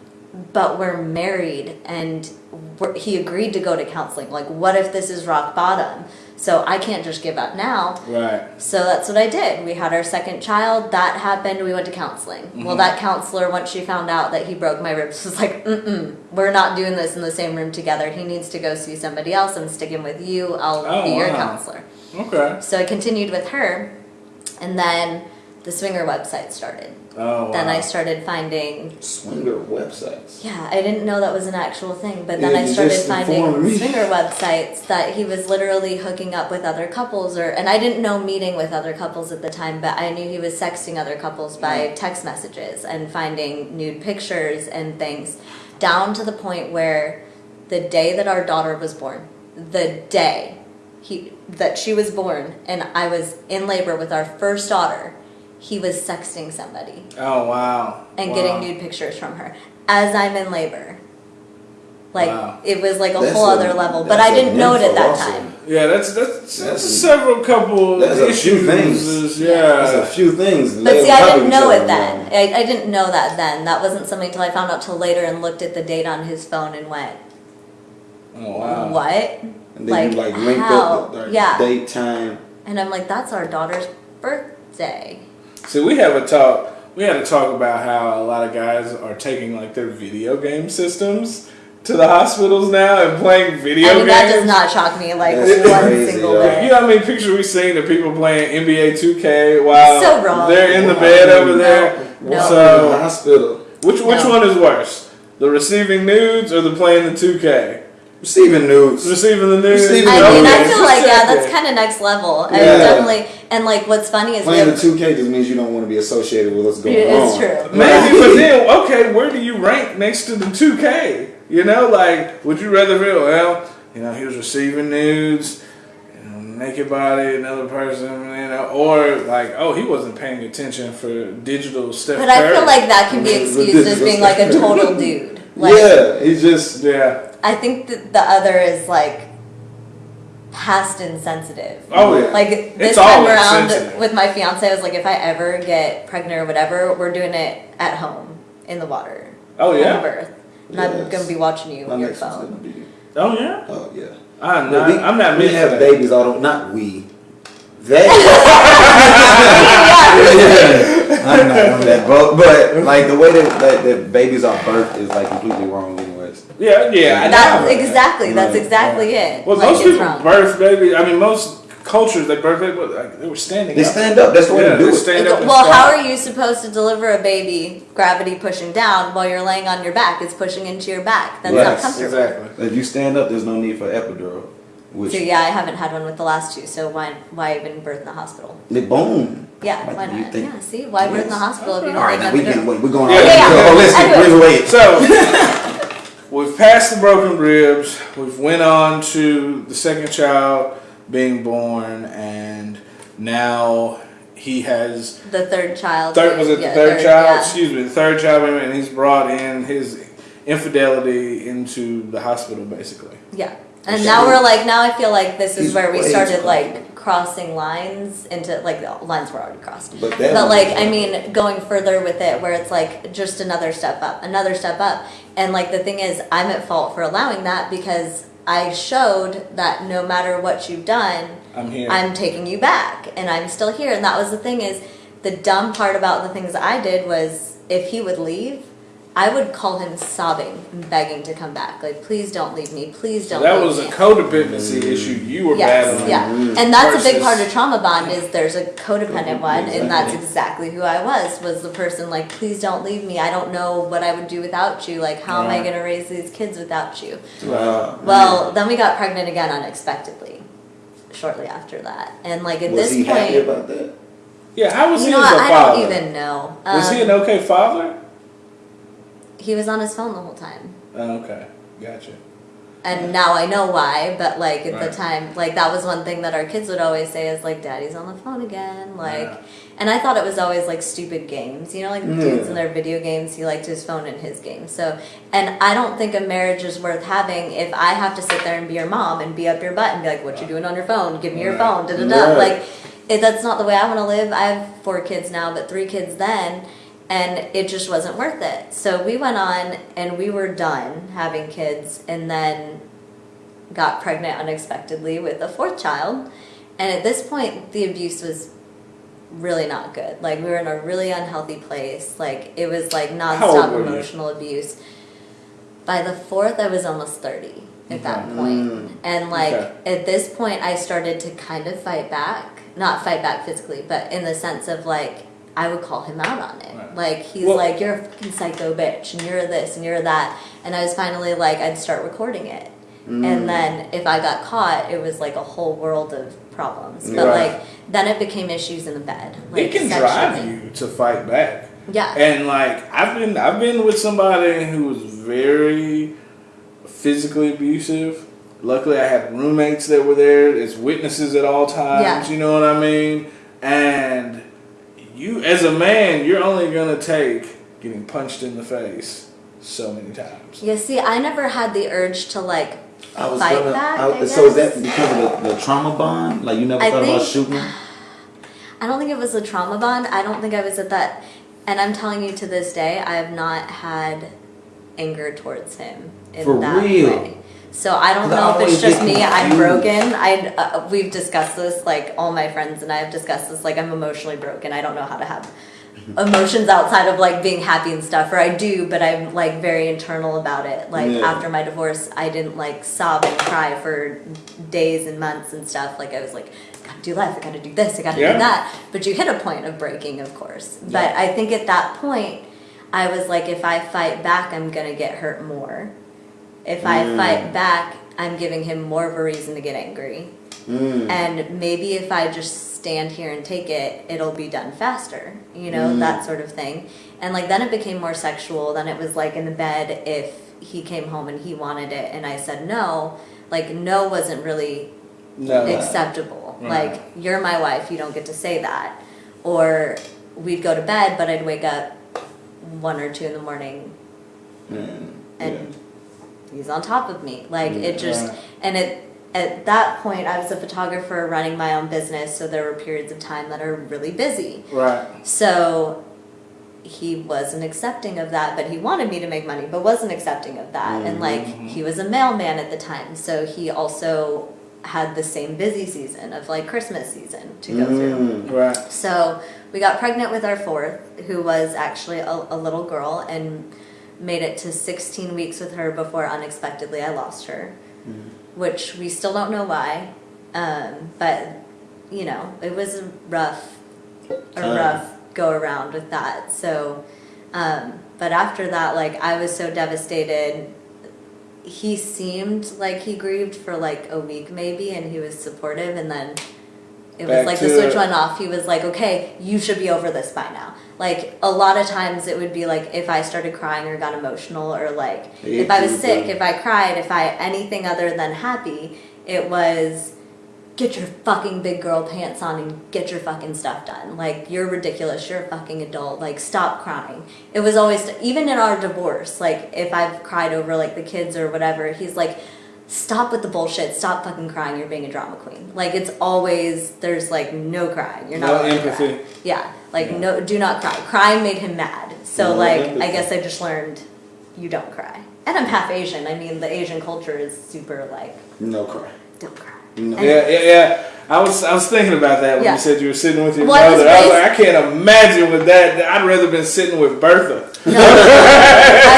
but we're married and we're, he agreed to go to counseling. Like, what if this is rock bottom? So I can't just give up now. Right. So that's what I did. We had our second child. That happened. We went to counseling. Mm-hmm. Well, that counselor, once she found out that he broke my ribs, was like, "Mm-mm, we're not doing this in the same room together. He needs to go see somebody else. I'm sticking with you. I'll Oh, be your wow. counselor." Okay. So I continued with her, and then the swinger website started. Oh wow. Then I started finding. Swinger websites. Yeah, I didn't know that was an actual thing, but then Yeah, I started finding swinger websites that he was literally hooking up with other couples, or and I didn't know meeting with other couples at the time, but I knew he was sexting other couples by text messages and finding nude pictures and things, down to the point where the day that our daughter was born, the day he that she was born, and I was in labor with our first daughter, he was sexting somebody Oh wow. and Wow. getting nude pictures from her as I'm in labor. Like Wow. it was like a That's whole a- other level, but I didn't know it at that also. time. Yeah, that's that's, that's That's- several couple that's a few things. Yeah, There's a few things. But They see, I didn't know it then. I, I didn't know that then. That wasn't something until I found out till later and looked at the date on his phone and went, Oh wow. "What?" And then you Like, like linked how? up the like, Yeah. date, time. And I'm like, "That's our daughter's birthday." See, we have a talk. We had to talk about how a lot of guys are taking like their video game systems to the hospitals now and playing video I mean, games. that does not shock me like That's one crazy, single yo. You bit. know how many pictures we seen of people playing NBA 2K while So wrong. they're in the bed over there? No. In the hospital. which which No. one is worse? The receiving nudes or the playing the 2K? Receiving nudes. Receiving the nudes. Receiving I Okay, mean, I feel like yeah, that's kind of next level. I Yeah. definitely, and like what's funny is we Playing the 2K just means you don't want to be associated with what's going it's on. true. Maybe, but then okay, where do you rank next to the 2K? You know, like would you rather feel well? You know, he was receiving nudes. you know, Naked body, another person, you know, or like, oh, he wasn't paying attention for digital stuff. But I feel like that can be excused as being like a total dude. Like, yeah, he just yeah. I think that the other is like past insensitive. Oh yeah. Like this It's time around insensitive. with my fiance, I was like, if I ever get pregnant or whatever, we're doing it at home in the water. Oh Home yeah. birth. And I'm Yes. gonna be watching you on your phone. Oh yeah. Oh yeah. I'm But not. we, I'm not. We have that. babies all the not we. They. I'm not on that boat, but like the way that, that, that babies are birthed is like completely wrong, anyways. Yeah, yeah. I That's know. exactly. That's Right. exactly it. Well, like, most people wrong. birth baby. I mean, most cultures they birth baby. Like they were standing. They up. stand up. That's the way Yeah, to do they it. stand up. well, how are you supposed to deliver a baby, gravity pushing down, while you're laying on your back? It's pushing into your back. That's not comfortable. Exactly. If you stand up, there's no need for epidural. Which So yeah, I haven't had one with the last two. So why why even birth in the hospital? they boom. Yeah, Like, why not? think- Yeah, see, why birth in the hospital if you All don't right, like now we epidural? can wait. We're going. Yeah, all yeah. Oh, let's get Anyways. breathe away. So we've passed the broken ribs. We've went on to the second child being born, and now he has The third child. third was it the yeah, third, child? yeah. Excuse me, the third child, and he's brought in his infidelity into the hospital, basically. Yeah. And now we're like, now I feel like this is where we started like crossing lines into like the lines were already crossed. But But like, I mean, going further with it where it's like just another step up, another step up. And like the thing is, I'm at fault for allowing that because I showed that no matter what you've done, I'm here. I'm taking you back and I'm still here. And that was the thing is the dumb part about the things I did was if he would leave, I would call him sobbing and begging to come back. Like, please don't leave me. Please don't leave. that leave was a me. codependency issue you were Yes, battling. yeah, and that's a big part of trauma bond is there's a codependent one, and that's Exactly. exactly who I was. Was the person like, please don't leave me. I don't know what I would do without you. Like, how am I going to raise these kids without you? Wow. Well, then we got pregnant again unexpectedly, shortly after that, and like at was this he happy point, about that? Yeah, how was you he know, as a what, I father? don't even know. was he Um, an okay father? He was on his phone the whole time. Oh, okay, gotcha. And now I know why, but like at Right. the time, like that was one thing that our kids would always say is like, "Daddy's on the phone again." Like, Yeah. and I thought it was always like stupid games, you know, like Yeah. dudes in their video games. He liked his phone in his game. So, and I don't think a marriage is worth having if I have to sit there and be your mom and be up your butt and be like, "What you doing on your phone? Give me your Right. phone." Da da da. Right. Like, it, that's not the way I want to live. I have four kids now, but three kids then. And it just wasn't worth it. So we went on and we were done having kids. And then got pregnant unexpectedly with a fourth child. And at this point, the abuse was really not good. Like, we were in a really unhealthy place. Like, it was like nonstop were you? emotional abuse. By the fourth, I was almost 30 at that point. Mm. And, like, Okay. at this point, I started to kind of fight back. Not fight back physically, but in the sense of, like, I would call him out on it. Right. Like, he's Well- like, you're a fucking psycho bitch, and you're this, and you're that. And I was finally like, I'd start recording it. Mm. And then if I got caught, it was like a whole world of problems. But Right. like then it became issues in the bed. Like it can sexually. drive you to fight back. Yeah. And like I've been I've been with somebody who was very physically abusive. Luckily I had roommates that were there as witnesses at all times, Yeah. you know what I mean? And you as a man, you're only gonna take getting punched in the face so many times. Yeah, see, I never had the urge to like I was fight gonna. back. I- I so is that because of the, the trauma bond? Like you never I thought about shooting? I don't think it was a trauma bond. I don't think I was at that. And I'm telling you to this day, I have not had anger towards him in For that real? way. So I don't know if it's just me. I'm broken. I uh, we've discussed this. Like all my friends and I have discussed this. Like I'm emotionally broken. I don't know how to have emotions outside of like being happy and stuff. Or I do, but I'm like very internal about it. Like Yeah. after my divorce, I didn't like sob and cry for days and months and stuff. Like I was like, I gotta do life. I gotta do this. I gotta Yeah. do that. But you hit a point of breaking, of course. But I think at that point, I was like, if I fight back, I'm gonna get hurt more. If I Mm. fight back, I'm giving him more of a reason to get angry. Mm. And maybe if I just stand here and take it, it'll be done faster, you know, Mm. that sort of thing. And like then it became more sexual. Then it was like in the bed if he came home and he wanted it and I said no, like no wasn't really No. acceptable. Right. Like you're my wife, you don't get to say that. Or we'd go to bed, but I'd wake up one or two in the morning Mm. and he's on top of me. Like it just and it at that point I was a photographer running my own business, so there were periods of time that are really busy. Right. So he wasn't accepting of that, but he wanted me to make money, but wasn't accepting of that. And like he was a mailman at the time, so he also had the same busy season of like Christmas season to go through. Mm. Right. So we got pregnant with our fourth, who was actually a, a little girl, and made it to 16 weeks with her before unexpectedly I lost her, which we still don't know why. Um, but you know, it was a rough, a Time. rough go around with that. So, um, but after that, like I was so devastated. He seemed like he grieved for like a week maybe, and he was supportive, and then it was like the switch went off. He was like, "Okay, you should be over this by now." Like a lot of times, it would be like if I started crying or got emotional, or like if I was sick, if I cried, if I anything other than happy, it was get your fucking big girl pants on and get your fucking stuff done. Like you're ridiculous. You're a fucking adult. Like stop crying. It was always even in our divorce. Like if I've cried over like the kids or whatever, he's like, stop with the bullshit. Stop fucking crying. You're being a drama queen. Like it's always there's like no crying. You're not No empathy. cry. Yeah. Like no, do not cry. Crying made him mad. So No like I guess I just learned you don't cry. And I'm half Asian. I mean the Asian culture is super like No cry. don't cry. No. And- Yeah, yeah, yeah. I was I was thinking about that when Yeah. you said you were sitting with your Well, I was mother. I was like, I can't imagine with that. I'd rather been sitting with Bertha. I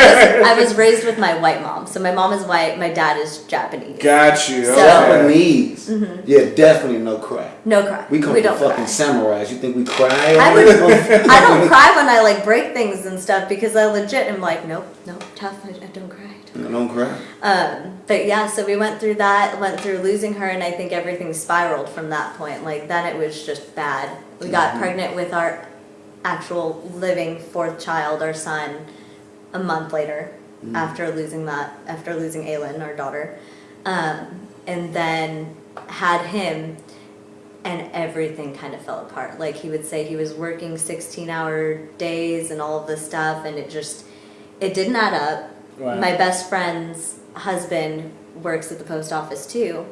was, I was raised with my white mom. So my mom is white, my dad is Japanese. Got you. So- Japanese. Mm-hmm. Yeah, definitely no cry. No cry. We come we from don't fucking cry. samurais. You think we cry? I would. I don't cry when I like break things and stuff because I legit am like, nope, nope, tough. I, I don't cry. I don't cry. Um, but yeah, so we went through that, went through losing her, and I think everything spiraled from that point. Like then it was just bad. We got pregnant with our actual living fourth child, our son, a month later after losing that, after losing Aylin, our daughter, um, and then had him. And everything kind of fell apart. Like he would say he was working 16 hour days and all of this stuff, and it just, it didn't add up Right. my best friend's husband works at the post office too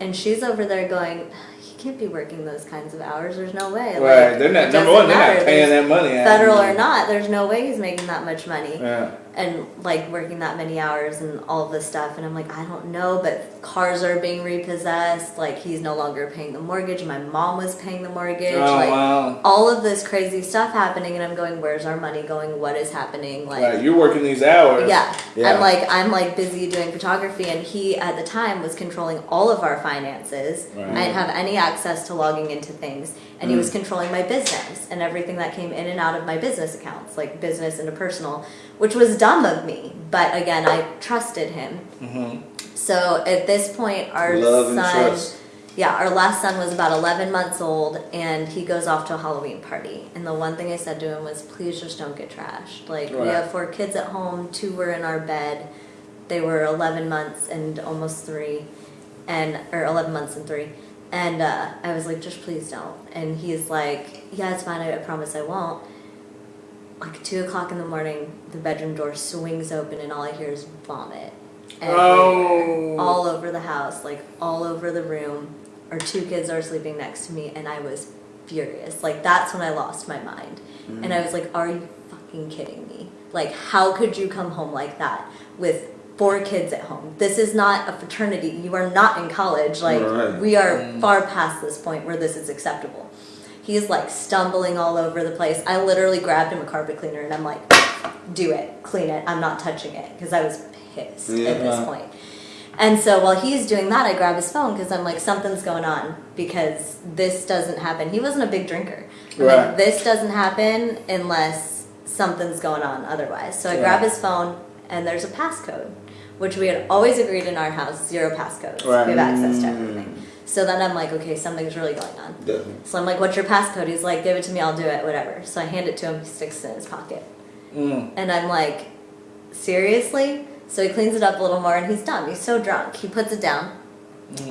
and she's over there going he can't be working those kinds of hours there's no way Right. Like, They're not number one. They're matter. not paying There's that money. federal or not there's no way he's making that much money Yeah. and like working that many hours and all this stuff and i'm like i don't know but cars are being repossessed like he's no longer paying the mortgage my mom was paying the mortgage Oh like wow. all of this crazy stuff happening and i'm going where's our money going what is happening like Right. You're working these hours. yeah. Yeah. I'm like I'm like busy doing photography and he at the time was controlling all of our finances. Right. I didn't have any access to logging into things and he was hmm. controlling my business and everything that came in and out of my business accounts, like business into personal, which was dumb of me, but again, I trusted him. Mm-hmm. So at this point our Love son yeah, our last son was about 11 months old, and he goes off to a Halloween party. And the one thing I said to him was, please just don't get trashed. Like, we have four kids at home, two were in our bed. They were 11 months and almost three, and or 11 months and three. And uh, I was like, just please don't. And he's like, yeah, it's fine, I, I promise I won't. like two o'clock in the morning, the bedroom door swings open and all I hear is vomit. Oh. All over the house, like all over the room. Our two kids are sleeping next to me, and I was furious. Like that's when I lost my mind, and I mm. was like, "Are you fucking kidding me? Like, how could you come home like that with?" Four kids at home. This is not a fraternity. You are not in college. Like Right. we are mm. far past this point where this is acceptable. He's like stumbling all over the place. I literally grabbed him a carpet cleaner and I'm like, do it, clean it. I'm not touching it because I was pissed at this point. And so while he's doing that, I grab his phone because I'm like, something's going on because this doesn't happen. He wasn't a big drinker. I'm Right. Like, this doesn't happen unless something's going on otherwise. So I Right. grab his phone and there's a passcode, which we had always agreed in our house zero passcodes. Right. We have access to everything. So then I'm like, okay, something's really going on. Definitely. So I'm like, what's your passcode? He's like, give it to me, I'll do it, whatever. So I hand it to him, he sticks it in his pocket. Mm. And I'm like, seriously? So he cleans it up a little more and he's done. He's so drunk. He puts it down,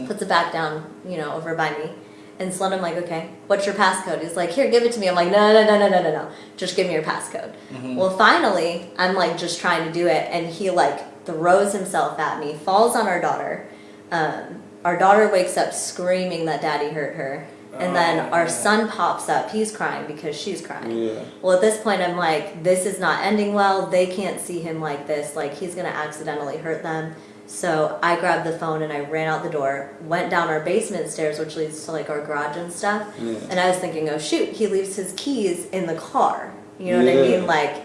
puts it back down, you know, over by me. And so I'm like, okay, what's your passcode? He's like, here, give it to me. I'm like, no, no, no, no, no, no, no. Just give me your passcode. Well, finally, I'm like just trying to do it. And he like throws himself at me, falls on our daughter. Um, our daughter wakes up screaming that daddy hurt her. And oh, then our son pops up. He's crying because she's crying. Yeah. Well, at this point, I'm like, this is not ending well. They can't see him like this. Like, he's going to accidentally hurt them. So I grabbed the phone and I ran out the door, went down our basement stairs, which leads to like our garage and stuff. Yeah. And I was thinking, oh, shoot, he leaves his keys in the car. You know what I mean? Like,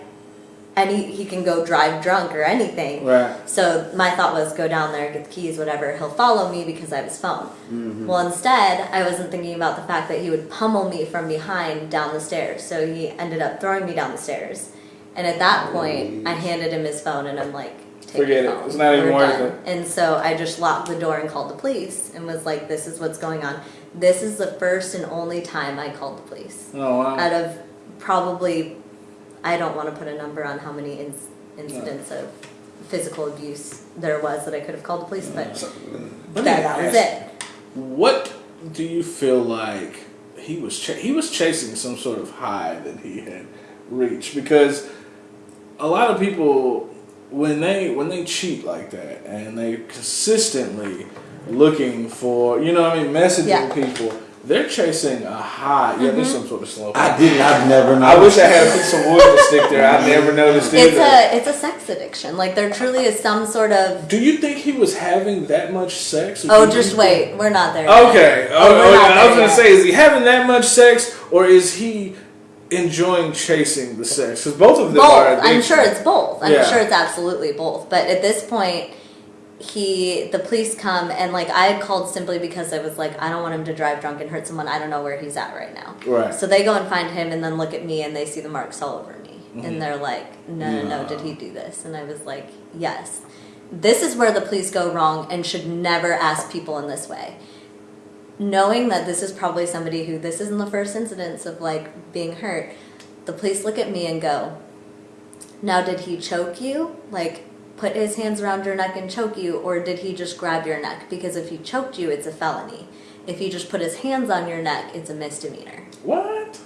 any he can go drive drunk or anything. Right. So my thought was go down there, get the keys, whatever. He'll follow me because I have his phone. Mm-hmm. Well, instead, I wasn't thinking about the fact that he would pummel me from behind down the stairs. So he ended up throwing me down the stairs. And at that point, I handed him his phone and I'm like, Take Forget it. It's not even worth it. And so I just locked the door and called the police and was like, this is what's going on. This is the first and only time I called the police Oh wow. out of probably I don't want to put a number on how many inc- incidents of physical abuse there was that I could have called the police, but me that, that was it. What do you feel like he was he was chasing some sort of high that he had reached because a lot of people when they when they cheat like that and they consistently looking for you know what I mean messaging Yeah. people they're chasing a high yeah there's mm-hmm. some sort of slow I didn't. I've never. I wish I had a piece of wood to stick there I never noticed It's a it's a sex addiction. Like there truly is some sort of do you think he was having that much sex oh do you just think- wait, we're not there. yet. Okay. Oh, Oh, we're okay. I was gonna yet. say, is he having that much sex, or is he enjoying chasing the sex? Because both of them are. both. I'm sure it's both. I'm Yeah. sure it's absolutely both. But at this point, he the police come and like I had called simply because I was like I don't want him to drive drunk and hurt someone. I don't know where he's at right now. Right. So they go and find him and then look at me and they see the marks all over me Mm-hmm. and they're like, no, no, no, did he do this? And I was like, yes. This is where the police go wrong and should never ask people in this way. Knowing that this is probably somebody who this isn't the first incidence of like being hurt, the police look at me and go, now did he choke you? Like put his hands around your neck and choke you or did he just grab your neck? Because if he choked you, it's a felony. If he just put his hands on your neck, it's a misdemeanor. What?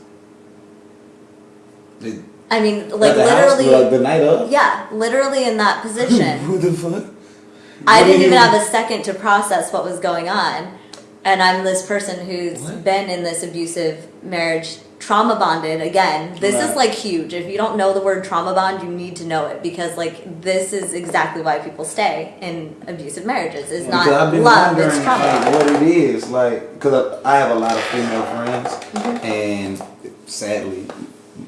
Did- I mean, like the house, literally like the night of. Yeah, literally in that position. Who the fuck? I What didn't even you- have a second to process what was going on. And I'm this person who's What? been in this abusive marriage, trauma bonded again. This Right. is like huge. If you don't know the word trauma bond, you need to know it because like this is exactly why people stay in abusive marriages. It's not love, it's trauma. like, what it is. Like, because I have a lot of female friends, Mm-hmm. and sadly,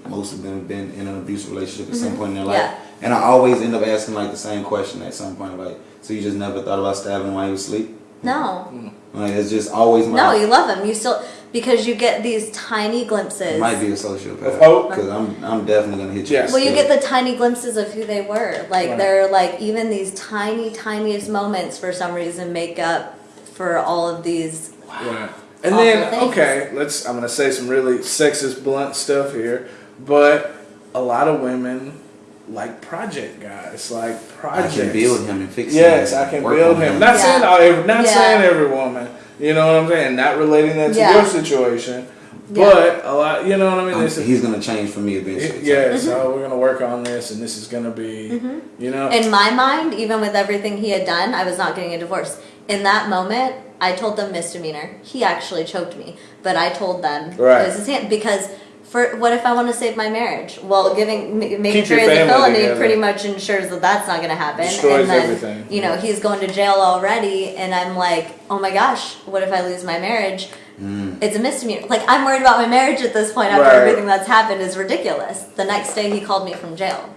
most of them have been in an abusive relationship at some point in their life. Mm-hmm. Yeah. And I always end up asking like the same question at some point, like, so you just never thought about stabbing while you was asleep? No. Like, it's just always my. No, you love them. You still because you get these tiny I glimpses. might be a sociopath. Oh. oh. Because I'm, I'm definitely gonna hit you. Yes. Well, you get the tiny glimpses of who they were. Like Right. they're like even these tiny, tiniest moments for some reason make up for all of these. Right. And then, things. okay, let's. I'm gonna say some really sexist, blunt stuff here, but a lot of women like project guys, like I projects. can build him and fix him. Yes, and I can work build on him. Not Yeah. saying all, not Yeah. saying every woman. You know what I'm saying? Not relating that to Yeah. your situation, Yeah. But a lot, you know what I mean. Um, This is- he's gonna change for me eventually. yeah, so we're gonna work on this, and this is gonna be, you know, In my mind, even with everything he had done, I was not getting a divorce. In that moment, I told them misdemeanor. He actually choked me, but I told them Right. it was his hand because. For what if I want to save my marriage? Well, giving ma- making sure he's a felony together. pretty much ensures that that's not going to happen. Destroys and then, everything. You know, he's going to jail already, and I'm like, oh my gosh, what if I lose my marriage? Mm. It's a misdemeanor. Like I'm worried about my marriage at this point after Right. everything that's happened is ridiculous. The next day he called me from jail,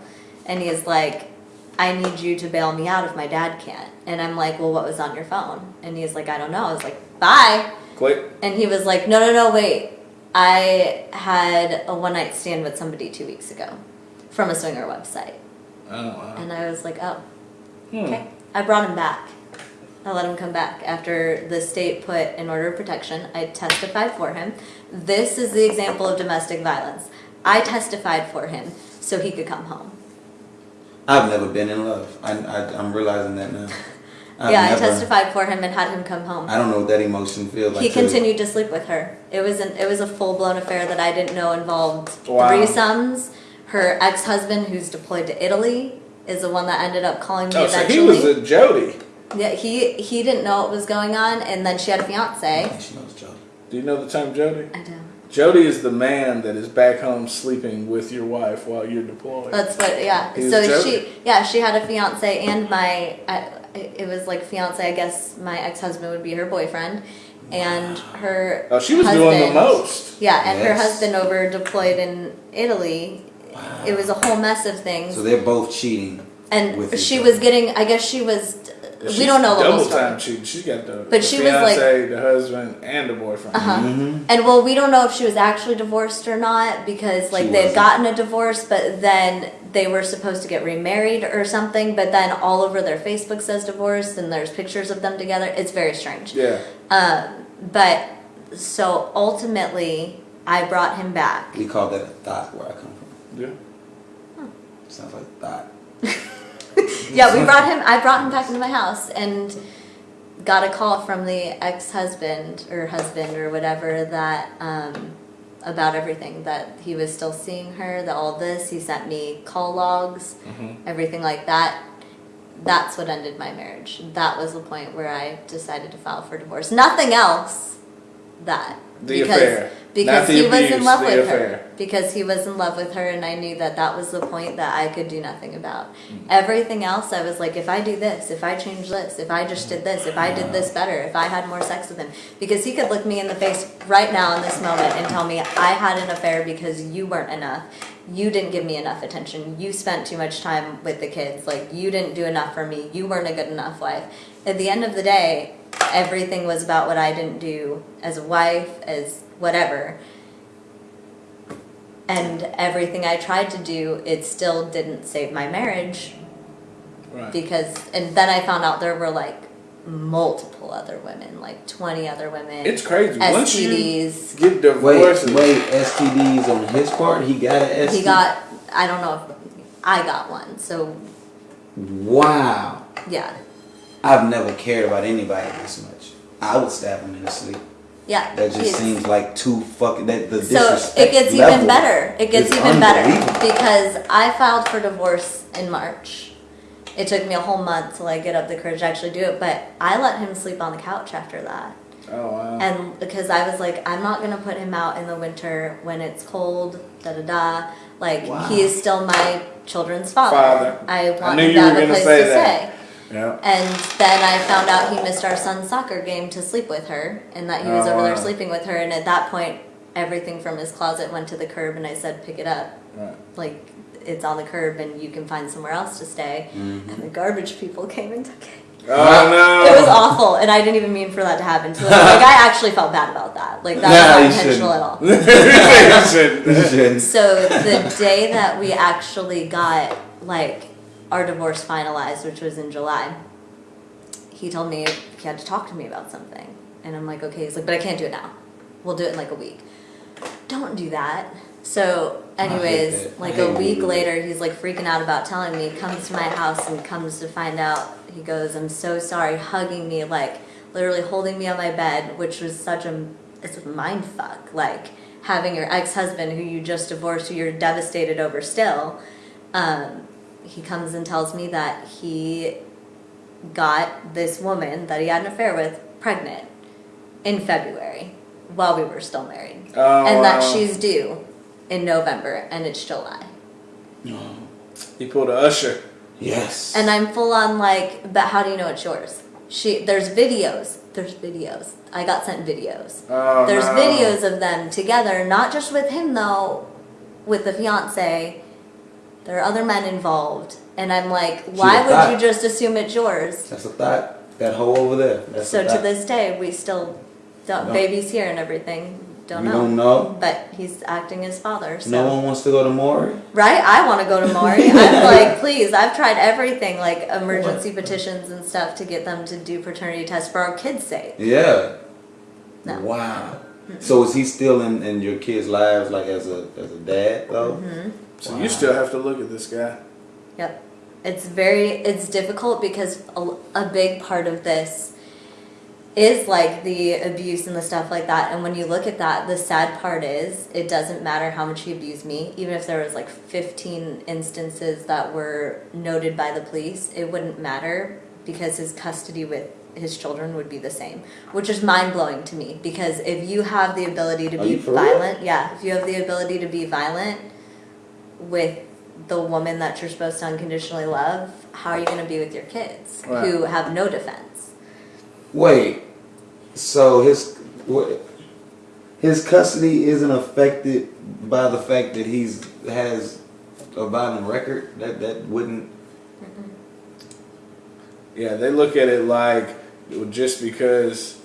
and he is like, "I need you to bail me out if my dad can't." And I'm like, "Well, what was on your phone?" And he's like, "I don't know." I was like, "Bye." click. And he was like, "No, no, no, wait. I had a one night stand with somebody two weeks ago from a swinger website." Oh wow. And I was like, "Oh, Hmm. okay." I brought him back. I let him come back after the state put an order of protection. I testified for him. This is the example of domestic violence. I testified for him so he could come home. I've never been in love. I, I I'm realizing that now. I've yeah, never- I testified for him and had him come home. I don't know what that emotion feels like. he to- continued to sleep with her. It was an it was a full blown affair that I didn't know involved Wow. threesomes. Her ex husband, who's deployed to Italy, is the one that ended up calling me Oh, so he was a Jody. yeah, he he didn't know what was going on, and then she had a fiance. She knows Joe. Do you know the term Jody? I do. Jody is the man that is back home sleeping with your wife while you're deployed. That's what, yeah. He was So Jody. she, yeah, she had a fiance, and my, I, it was like fiance. I guess my ex husband would be her boyfriend, and her. oh, she was doing the most. Yeah, and her husband over deployed in Italy. Wow. It was a whole mess of things, So they're both cheating. and with she other. was getting. I guess she was. She's we don't know the whole double story. time cheating. She got the, But the she was like- the husband, and the boyfriend. Uh-huh. Mm-hmm. And well, we don't know if she was actually divorced or not because like they had gotten a divorce, but then they were supposed to get remarried or something. But then all over their Facebook says divorce, and there's pictures of them together. It's very strange. Yeah. Um, but so ultimately, I brought him back. We call that a thought where I come from. Yeah. Sounds like thought. Yeah, we brought him. I brought him back into my house and got a call from the ex-husband or husband or whatever that um, about everything that he was still seeing her. That all this he sent me call logs, mm-hmm. everything like that. That's what ended my marriage. That was the point where I decided to file for divorce. Nothing else. That The affair. because Not the he was in love with affair. her because he was in love with her and I knew that that was the point that I could do nothing about. Mm. Everything else I was like if I do this, if I change this, if I just did this, if I did this better, if I had more sex with him because he could look me in the face right now in this moment and tell me I had an affair because you weren't enough. You didn't give me enough attention. You spent too much time with the kids. Like you didn't do enough for me. You weren't a good enough wife. At the end of the day, everything was about what I didn't do as a wife, as whatever and everything I tried to do, it still didn't save my marriage Right. because, and then I found out there were like multiple other women, like 20 other women. It's crazy. Once you STDs. get Wait, divorced, wait. STDs on his part. He got an STD. He got, I don't know if I got one. So, Wow. yeah. I've never cared about anybody this much. I would stab him in his sleep. Yeah. That just he's- seems like too fucking. That the So disrespect it gets level even better. It gets even better because I filed for divorce in March. It took me a whole month till I get up the courage to actually do it, but I let him sleep on the couch after that. oh wow. And because I was like, I'm not gonna put him out in the winter when it's cold, da da da. Like Wow. he is still my children's father. Father. I I want knew him you to were have a gonna place say to that. stay. Yeah. And then I found out he missed our son's soccer game to sleep with her, and that he was Oh, over there wow. sleeping with her. And at that point, everything from his closet went to the curb, and I said, "Pick it up." Right. Like it's on the curb, and you can find somewhere else to stay. Mm-hmm. And the garbage people came and took it. Oh no. It was awful, and I didn't even mean for that to happen. So, like, I actually felt bad about that. Like that Nah, was not intentional at all. You shouldn't. You shouldn't. So the day that we actually got like our divorce finalized, which was in July, he told me he had to talk to me about something, and I'm like, okay. He's like, but I can't do it now. We'll do it in like a week. Don't do that. So, anyways, like a week later, he's like freaking out about telling me. Comes to my house and comes to find out. He goes, "I'm so sorry," hugging me, like literally holding me on my bed, which was such a it's a mind fuck. Like having your ex-husband who you just divorced who you're devastated over still um, he comes and tells me that he got this woman that he had an affair with pregnant in february while we were still married Oh, and that wow. she's due in november and it's july He pulled a usher. Yes. and i'm full on like but how do you know it's yours she there's videos there's videos i got sent videos Oh, There's no. videos of them together, not just with him though, with the fiance. There are other men involved, and I'm like, why would you just assume it's yours? That's a thought. That hole over there. That's So to this day, we still don't. No. Baby's here and everything. Don't We know. don't know. But he's acting as father. So No one wants to go to Maury. right, I want to go to Maury. I'm like, please. I've tried everything, like emergency petitions and stuff, to get them to do paternity tests for our kids' sake. Yeah. No. Wow. So is he still in, in your kids' lives, like as a as a dad though? Mm-hmm. So you still have to look at this guy. Yep. It's very it's difficult because a, a big part of this is like the abuse and the stuff like that. And when you look at that, the sad part is it doesn't matter how much he abused me. Even if there was like 15 instances that were noted by the police, it wouldn't matter because his custody with his children would be the same, which is mind blowing to me. Because if you have the ability to Are be you real? violent, yeah, if you have the ability to be violent with the woman that you're supposed to unconditionally love, how are you going to be with your kids Right. who have no defense? Wait. So his what, his custody isn't affected by the fact that he's has a violent record. That that wouldn't. Mm-hmm. Yeah, they look at it like just because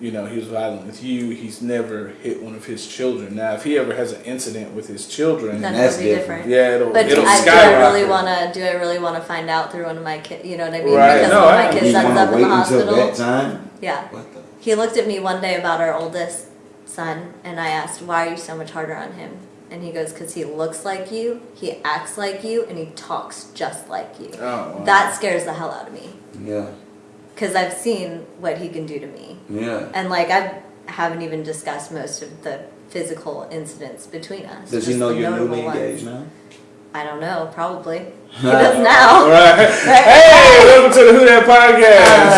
you know he was violent with you, he's never hit one of his children. Now, if he ever has an incident with his children, Then that's it'll be different. different. yeah, it'll But it'll I, do I really want to? Do I really want to find out through one of my kids? You know what I mean? Right. Because No, one of I- my kids ends up to in wait the until hospital. that time? Yeah. What the? He looked at me one day about our oldest son, and I asked, "Why are you so much harder on him?" And he goes, "Cause he looks like you, he acts like you, and he talks just like you." Oh, wow. That scares the hell out of me, Yeah. Cause I've seen what he can do to me. Yeah. And like I haven't even discussed most of the physical incidents between us. Does he know you're newly engaged now? I don't know, probably. He does now. All right. Hey, welcome to the Who That Podcast.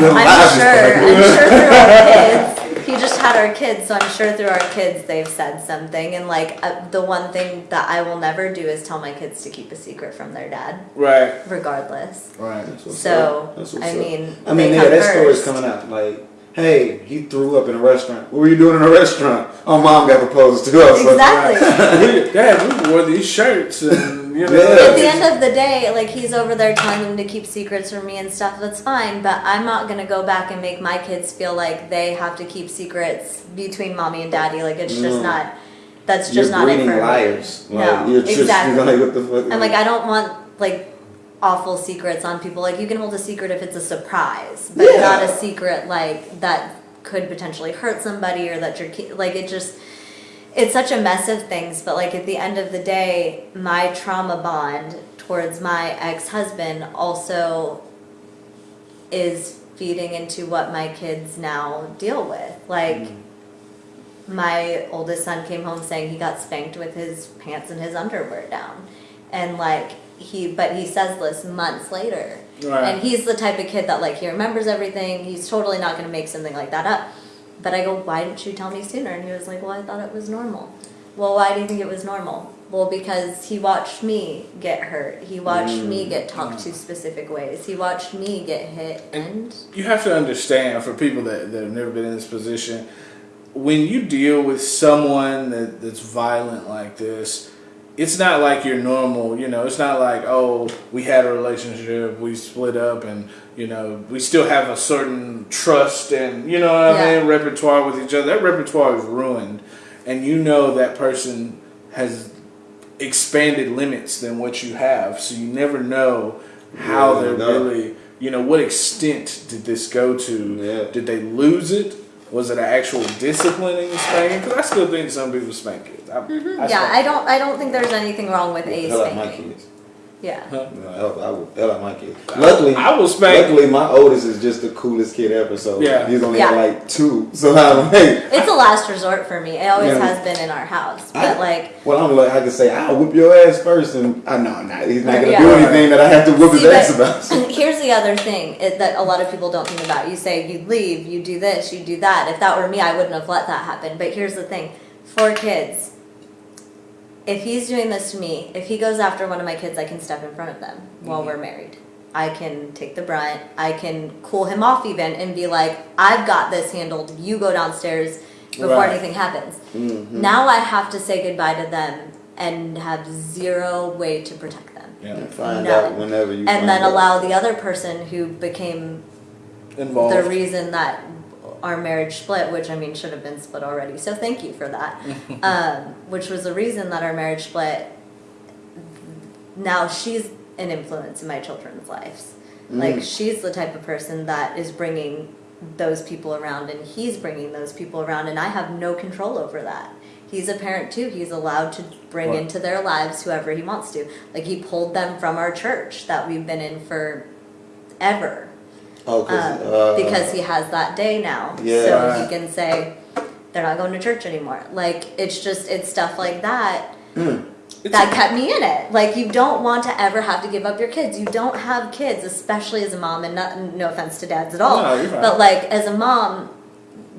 Uh, I'm sure. I'm sure through our kids. He just had our kids, so I'm sure through our kids they've said something. And like uh, the one thing that I will never do is tell my kids to keep a secret from their dad, right, regardless. right. That's what's So. That's what's I mean, I mean, yeah, that story's coming out. Like, hey, he threw up in a restaurant. What were you doing in a restaurant? Oh, mom got proposed to. us. was like, Exactly. we, Dad, we wore these shirts, and you know. Yeah. At the end of the day, like he's over there telling them to keep secrets from me and stuff. That's fine, but I'm not gonna go back and make my kids feel like they have to keep secrets between mommy and daddy. Like it's just No. not. That's You're just not it breeding for me. Like, No, you're just, exactly. Like, what the fuck? And like I don't want like awful secrets on people. Like you can hold a secret if it's a surprise, but Yeah. not a secret like that could potentially hurt somebody or that you're like it just it's such a mess of things, but like at the end of the day, my trauma bond towards my ex-husband also is feeding into what my kids now deal with. Like mm-hmm. my oldest son came home saying he got spanked with his pants and his underwear down. And like he but he says this months later. Right. And he's the type of kid that like he remembers everything. He's totally not going to make something like that up. But I go, "Why didn't you tell me sooner?" And he was like, "Well, I thought it was normal." Well, why do you think it was normal? Well, because he watched me get hurt. He watched me mm, get talked mm. to specific ways. He watched me get hit and you have to understand for people that, that have never been in this position when you deal with someone that, that's violent like this it's not like your normal you know it's not like oh we had a relationship we split up and you know we still have a certain trust and you know what i Yeah. mean repertoire with each other that repertoire is ruined and you know that person has expanded limits than what you have so you never know how Yeah, they're no. really you know what extent did this go to Yeah. did they lose it was it an actual disciplining spanking because i still think some people spank kids. I, I mm-hmm. yeah, I don't I don't think there's anything wrong with a Hell out my spanking. Kids. Yeah. No, hell, I would hell out my kid. Luckily, I will spank- Luckily, my oldest is just the coolest kid ever. So Yeah. he's only Yeah. like two. So I'm like, It's a last resort for me. It always Yeah. has been in our house. But I- like, well, I'm like, I can say, I'll whip your ass first, and I know, nah, he's not gonna Yeah. do anything that I have to whip his ass about. So- Here's the other thing it, that a lot of people don't think about. You say you leave, you do this, you do that. If that were me, I wouldn't have let that happen. But here's the thing: four kids. If he's doing this to me, if he goes after one of my kids, I can step in front of them while we're married. I can take the brunt. I can cool him off even and be like, "I've got this handled. You go downstairs before Right. anything happens." Mm-hmm. Now I have to say goodbye to them and have zero way to protect them Yeah. And find None. out whenever you and find then out. allow the other person who became Involved. the reason that our marriage split, which I mean should have been split already. So thank you for that. um, which was the reason that our marriage split. Now she's an influence in my children's lives. Like she's the type of person that is bringing those people around, and he's bringing those people around, and I have no control over that. He's a parent too. He's allowed to bring Right. into their lives whoever he wants to. Like he pulled them from our church that we've been in for ever oh, 'cause, um, uh, because he has that day now. Yeah. So he can say they're not going to church anymore. Like it's just it's stuff like that that kept me in it. Like you don't want to ever have to give up your kids. You don't have kids, especially as a mom, and not, no offense to dads at all. No, you're. But like as a mom,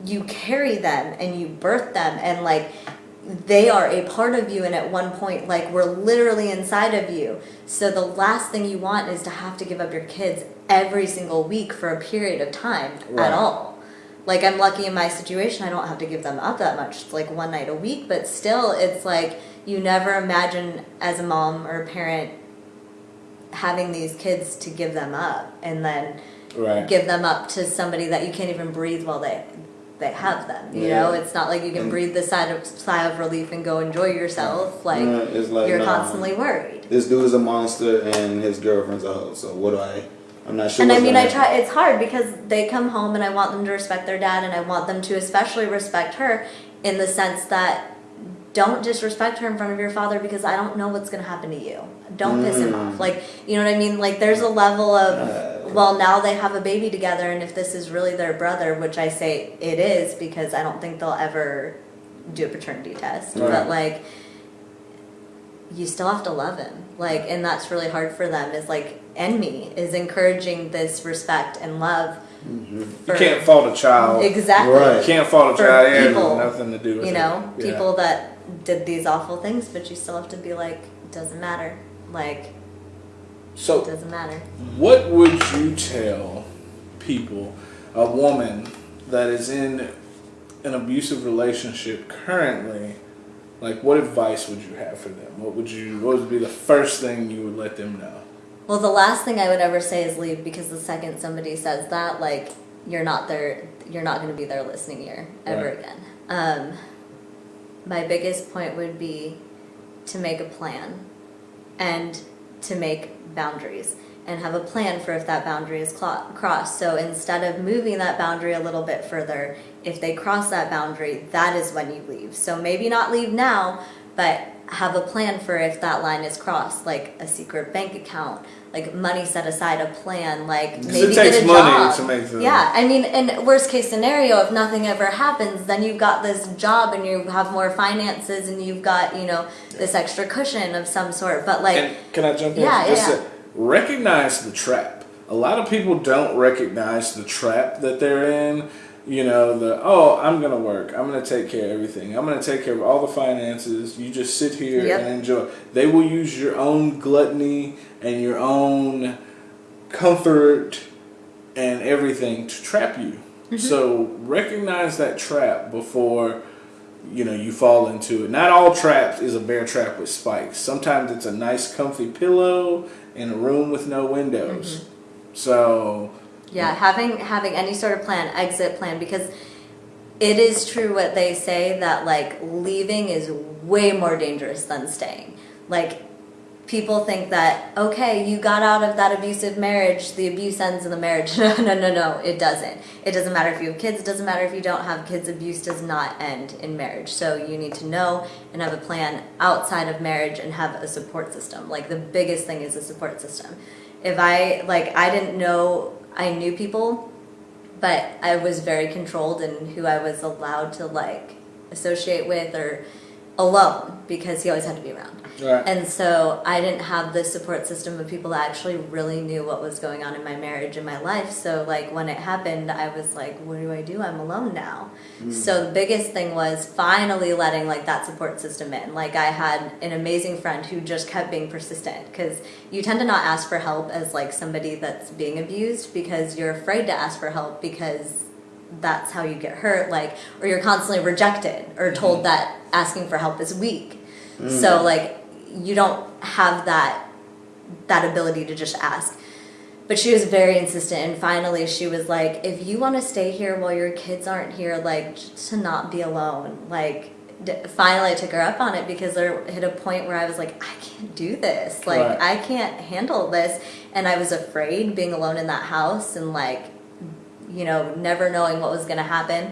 you carry them and you birth them and like they are a part of you and at one point like we're literally inside of you so the last thing you want is to have to give up your kids every single week for a period of time Right. at all like i'm lucky in my situation i don't have to give them up that much it's like one night a week but still it's like you never imagine as a mom or a parent having these kids to give them up and then Right. give them up to somebody that you can't even breathe while they they have them. You Yeah. know, it's not like you can And- breathe the sigh of sigh of relief and go enjoy yourself. Like, like, you're constantly worried. this dude is a monster and his girlfriend's a hoe. So what do I? I'm not sure. And I mean, I try. It's hard because they come home, and I want them to respect their dad, and I want them to especially respect her, in the sense that don't disrespect her in front of your father because I don't know what's going to happen to you. Don't piss him Mm. off. Like you know what I mean? Like there's a level of Uh, well, now they have a baby together, and if this is really their brother, which I say it is because I don't think they'll ever do a paternity test, Right. but like you still have to love him like and that's really hard for them is like and me is encouraging this respect and love mm-hmm. You can't fault a child. exactly Right. You can't fault a child. It has nothing to do with you it. know Yeah. people that did these awful things but you still have to be like it doesn't matter like it So, doesn't matter what would you tell people, a woman that is in an abusive relationship currently? Like, what advice would you have for them? What would you? What would be the first thing you would let them know? well the last thing i would ever say is leave because the second somebody says that like you're not their you're not going to be their listening ear ever Right. again um, my biggest point would be to make a plan and to make boundaries and have a plan for if that boundary is crossed. So instead of moving that boundary a little bit further, if they cross that boundary, that is when you leave. So maybe not leave now, but have a plan for if that line is crossed, like a secret bank account, like money set aside, a plan, like maybe it takes get a money job. to make the- yeah, I mean, in worst case scenario, if nothing ever happens, then you've got this job and you have more finances and you've got you know this extra cushion of some sort. But like, And can I jump in? Yeah, Just yeah, recognize the trap. A lot of people don't recognize the trap that they're in. You know, the oh, I'm gonna work. I'm gonna take care of everything. I'm gonna take care of all the finances. You just sit here Yep. and enjoy. They will use your own gluttony and your own comfort and everything to trap you. Mm-hmm. So recognize that trap before you know you fall into it. Not all traps is a bear trap with spikes. Sometimes it's a nice comfy pillow in a room with no windows. Mm-hmm. So Yeah, having having any sort of plan, exit plan, because it is true what they say that like leaving is way more dangerous than staying. Like people think that okay you got out of that abusive marriage the abuse ends in the marriage. No no no no it doesn't. It doesn't matter if you have kids it doesn't matter if you don't have kids abuse does not end in marriage. So you need to know and have a plan outside of marriage and have a support system. Like the biggest thing is a support system. If i like i didn't know i knew people but i was very controlled in who i was allowed to like associate with or alone because he always had to be around Right. and so I didn't have the support system of people that actually really knew what was going on in my marriage and my life. So like when it happened, I was like, what do I do? I'm alone now. Mm. So the biggest thing was finally letting like that support system in. Like I had an amazing friend who just kept being persistent because you tend to not ask for help as like somebody that's being abused because you're afraid to ask for help because that's how you get hurt like or you're constantly rejected or told mm-hmm. that asking for help is weak. Mm. So like you don't have that that ability to just ask. But she was very insistent, and finally she was like, "If you want to stay here while your kids aren't here, like to not be alone." Like, d- finally I took her up on it because there hit a point where I was like, "I can't do this. Like, Right. I can't handle this," and I was afraid being alone in that house and like, you know, never knowing what was going to happen.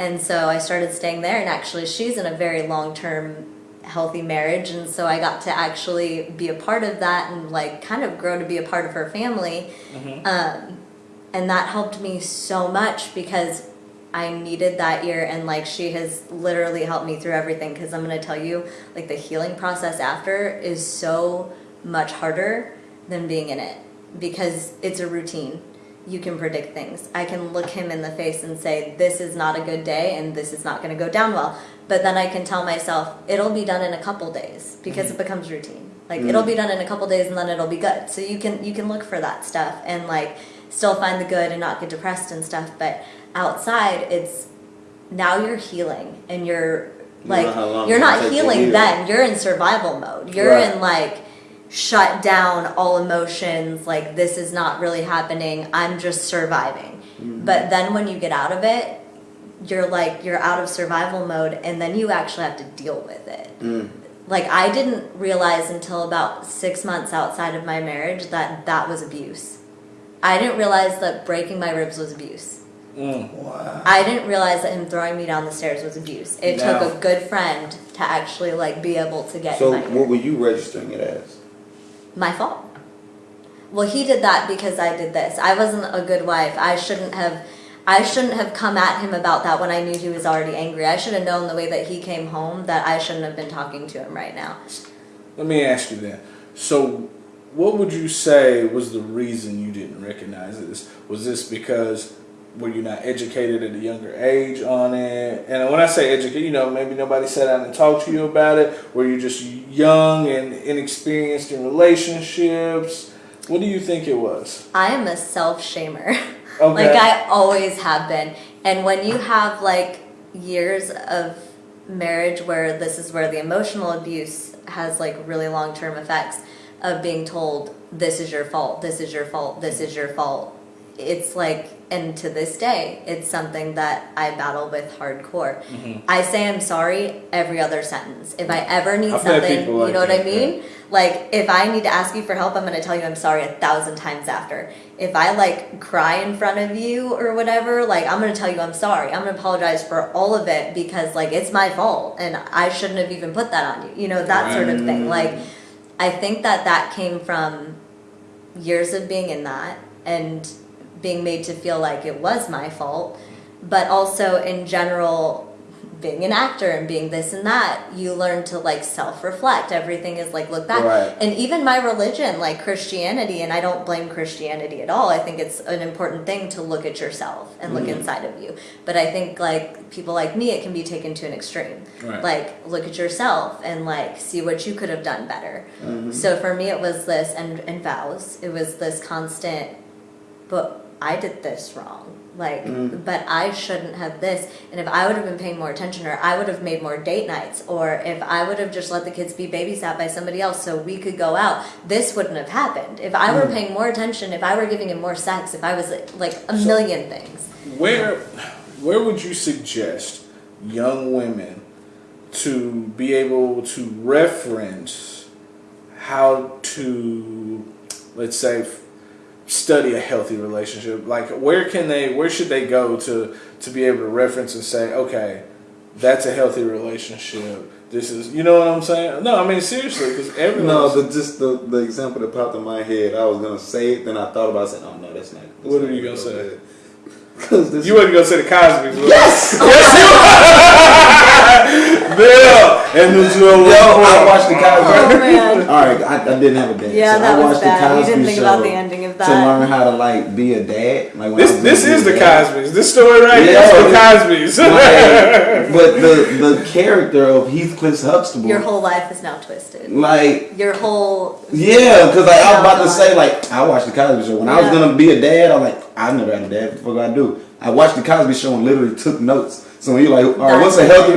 And so I started staying there, and actually, she's in a very long term healthy marriage and so i got to actually be a part of that and like kind of grow to be a part of her family. Um, and that helped me so much because i needed that year and like she has literally helped me through everything because i'm going to tell you like the healing process after is so much harder than being in it because it's a routine you can predict things i can look him in the face and say this is not a good day and this is not going to go down well but then I can tell myself it'll be done in a couple days because it mm-hmm. becomes routine. Like mm-hmm. it'll be done in a couple days and then it'll be good. So you can you can look for that stuff and like still find the good and not get depressed and stuff. But outside, it's now you're healing and you're like know how long you're not take to healing heal. then. You're in survival mode. You're Right. in like shut down all emotions like this is not really happening i'm just surviving Mm-hmm. but then when you get out of it you're like you're out of survival mode and then you actually have to deal with it Mm. like i didn't realize until about six months outside of my marriage that that was abuse i didn't realize that breaking my ribs was abuse Mm. Wow. i didn't realize that him throwing me down the stairs was abuse it Now- took a good friend to actually like be able to get So in my what were you registering it as? My fault. Well, he did that because I did this. I wasn't a good wife. I shouldn't have I shouldn't have come at him about that when I knew he was already angry. I should have known the way that he came home that I shouldn't have been talking to him right now. Let me ask you then. So, what would you say was the reason you didn't recognize this? Was this because were you not educated at a younger age on it? And when I say educated, you know, maybe nobody sat down and talked to you about it. Were you just young and inexperienced in relationships? What do you think it was? I am a self shamer. Okay. like I always have been. And when you have like years of marriage where this is where the emotional abuse has like really long term effects of being told this is your fault, this is your fault, this is your fault. It's like and to this day it's something that I battle with hardcore. Mm-hmm. I say I'm sorry every other sentence. If I ever need I've something, people you know what I mean? Like if I need to ask you for help, I'm going to tell you I'm sorry a thousand times after. If I like cry in front of you or whatever, like I'm going to tell you I'm sorry. I'm going to apologize for all of it because like it's my fault and I shouldn't have even put that on you. You know, that sort of thing. Like I think that that came from years of being in that and being made to feel like it was my fault, but also in general being an actor and being this and that, you learn to like self reflect. Everything is like look back. Right. And even my religion, like Christianity, and I don't blame Christianity at all. I think it's an important thing to look at yourself and look mm-hmm. inside of you. But I think like people like me, it can be taken to an extreme. Right. Like look at yourself and like see what you could have done better. Mm-hmm. So for me, it was this and and vows. It was this constant but I did this wrong. Like, mm. but I shouldn't have this. And if I would have been paying more attention, or I would have made more date nights, or if I would have just let the kids be babysat by somebody else so we could go out, this wouldn't have happened. If I were mm. paying more attention, if I were giving him more sex, if I was like a million things. Where, where would you suggest young women to be able to reference how to, let's say, study a healthy relationship? Like, where can they, where should they go to to be able to reference and say, okay, that's a healthy relationship. This is, you know what I'm saying? No, I mean seriously, because everyone. No, the just the, the example that popped in my head. I was gonna say it, then I thought about it. I said, "Oh no, that's not." That's What not are you gonna go say? good. Cause this you wasn't gonna say the Cosby's. yes you? yes. Bill and the Joe. Yo, I watched the Cosby. Oh. All right, I, I didn't have a dad. Yeah, so that I was watched bad. the You Cosby didn't think show about the ending of that. to learn how to like be a dad. Like This this is the a dad. Cosby's. This story right here Yeah. is the Cosby's. Like, but the the character of Heathcliff Huxtable, Your whole life is now twisted. like Your whole Yeah, because like I was about to say, like I watched the Cosby Show when I was gonna be a dad. I'm like, I never had a dad. What the fuck I do? I watched the Cosby Show and literally took notes. So when you're like, all right, what's a healthy,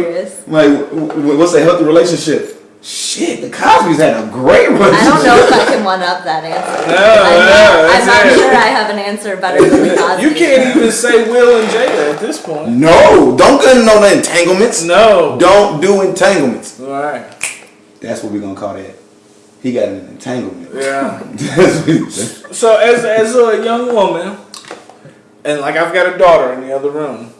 like, w- w- what's a healthy relationship? Shit, the Cosby's had a great relationship. I don't know if I can one up that answer. No, I'm no, not, I'm not sure I have an answer better than the Cosby. You can't even say Will and Jada at this point. No, don't get into no entanglements. No. Don't do entanglements. All right. That's what we're gonna call that. He got an entanglement. Yeah. So as as a young woman, and like I've got a daughter in the other room,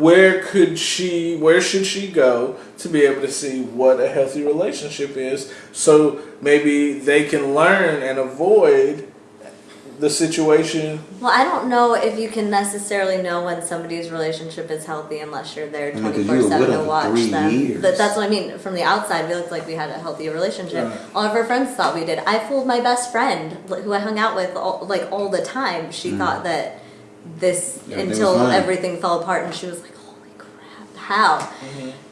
where could she? Where should she go to be able to see what a healthy relationship is? So maybe they can learn and avoid the situation. Well, I don't know if you can necessarily know when somebody's relationship is healthy unless you're there I mean, 'cause twenty you four were seven to watch three them. years. But that's what I mean. From the outside, we looked like we had a healthy relationship. Right. All of our friends thought we did. I fooled my best friend, who I hung out with all, like all the time. She thought that this Mm. Everything was until everything fell apart, and she was like, "Holy crap,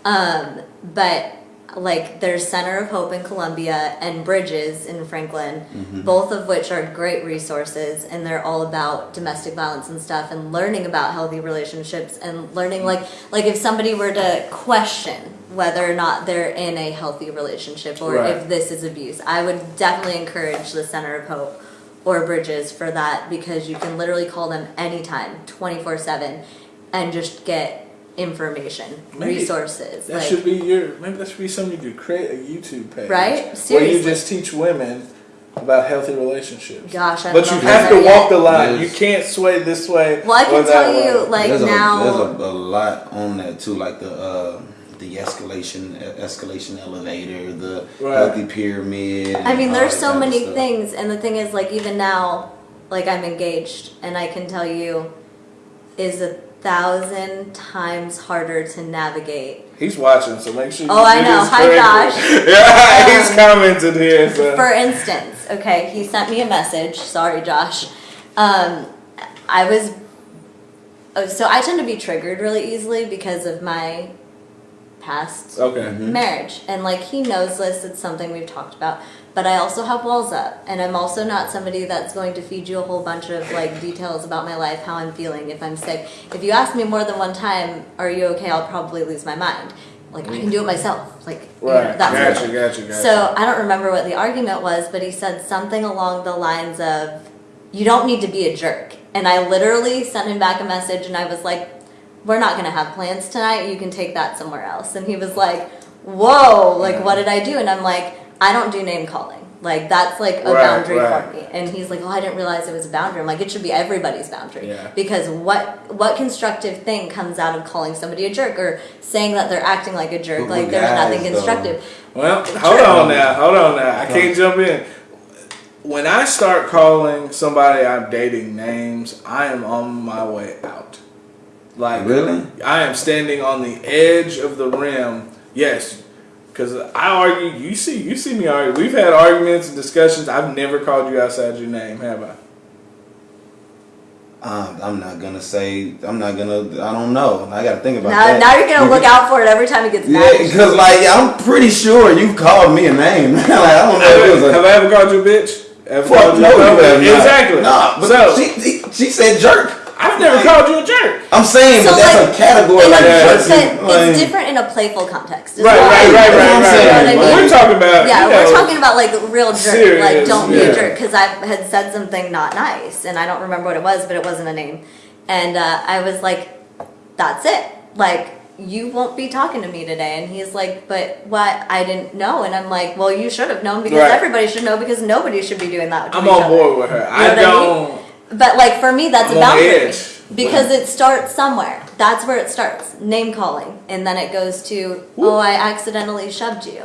how?" Um, but like there's Center of Hope in Columbia and Bridges in Franklin, Mm-hmm. both of which are great resources, and they're all about domestic violence and stuff, and learning about healthy relationships, and learning like like if somebody were to question whether or not they're in a healthy relationship or Right. if this is abuse, I would definitely encourage the Center of Hope or Bridges for that because you can literally call them anytime, twenty four seven, and just get information, Maybe resources. That like, should be your. Maybe that should be something you do. Create a YouTube page, Right? Seriously. Where you just teach women about healthy relationships. Gosh, I but you have to there walk the line. Yes. You can't sway this way. Well, I can tell way. you, like there's now, a, there's a, a lot on that too, like the uh, the escalation escalation elevator, the Right. healthy pyramid. I mean, there's so many stuff. things, and the thing is, like even now, like I'm engaged, and I can tell you, is a thousand times harder to navigate. He's watching, so make sure. Oh, I know. Hi. Josh. yeah, he's Um, commented here. So. For instance, okay, he sent me a message. Sorry, Josh. Um, I was. oh, So I tend to be triggered really easily because of my past okay. Marriage and like he knows this it's something we've talked about but i also have walls up and i'm also not somebody that's going to feed you a whole bunch of like details about my life how i'm feeling if i'm sick if you ask me more than one time are you okay i'll probably lose my mind like i can do it mm. myself like you know, Right. that sort of Gotcha. Gotcha. Gotcha. so i don't remember what the argument was but he said something along the lines of you don't need to be a jerk and i literally sent him back a message and i was like we're not going to have plans tonight. You can take that somewhere else. And he was like, whoa, like, what did I do? And I'm like, I don't do name calling. Like, that's like a Right, boundary right. for me. And he's like, oh, I didn't realize it was a boundary. I'm like, it should be everybody's boundary. Yeah. Because what what constructive thing comes out of calling somebody a jerk or saying that they're acting like a jerk? But like, there's guys, nothing though, constructive. Well, hold on now. Hold on now. I can't jump in. When I start calling somebody I'm dating names, I am on my way out. Like Really? I am standing on the edge of the rim. Yes, because I argue. You see, you see me argue. We've had arguments and discussions. I've never called you outside your name, have I? Um, I'm not gonna say. I'm not gonna. I don't know. I gotta think about Now, that. now you're going to look out for it every time it gets Yeah, because like I'm pretty sure you called me a name. like I don't know. If it was a, have I ever called you a bitch? Ever Fuck called no, a you have not. Exactly. No, but so she, she said jerk. I've never called you a jerk. I'm saying, So, but that's like, a category in a- like it's, jerk. like- it's different in a playful context. is Right, what right, I- right, That's right, right. saying. You know what I mean? We're talking about Yeah, you we're know, talking about like real jerk. Serious, like, don't be a jerk. Because I had said something not nice, and I don't remember what it was, but it wasn't a name. And uh, I was like, "That's it. Like, you won't be talking to me today. And he's like, but what? I didn't know. And I'm like, well, you should have known because Right. everybody should know because nobody should be doing that. To I'm each on other. board with her. You I know what I don't. mean? But like for me, that's I'm a on the boundary edge. because it starts somewhere. That's where it starts. Name calling, and then it goes to, oh, I accidentally shoved you.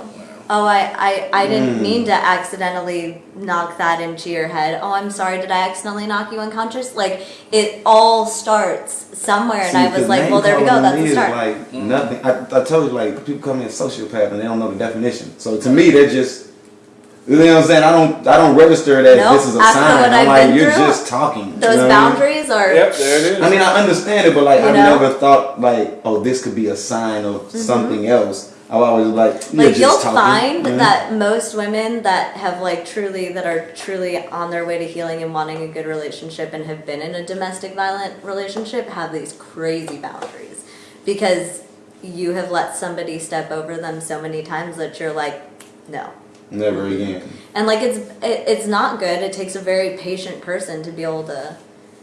Oh, I, I, I didn't mm. mean to accidentally knock that into your head. Oh, I'm sorry. Did I accidentally knock you unconscious? Like it all starts somewhere, and See, I was 'cause like, name well, there we go. calling to That's me is start. Like mm. nothing. I, I told you, like people call me a sociopath and they don't know the definition. So to me, they're just. You know what I'm saying? I don't. I don't register that Nope, this is a sign. what I'm I've like, you're through, just talking. Those you know what I mean? boundaries are. Yep, there it is. I mean, I understand it, but like, You I've know? never thought like, oh, this could be a sign of something else. I've always like, you're like just you'll talking. find Mhm. that most women that have like truly that are truly on their way to healing and wanting a good relationship and have been in a domestic violent relationship have these crazy boundaries because you have let somebody step over them so many times that you're like no never again. and like it's it, it's not good it takes a very patient person to be able to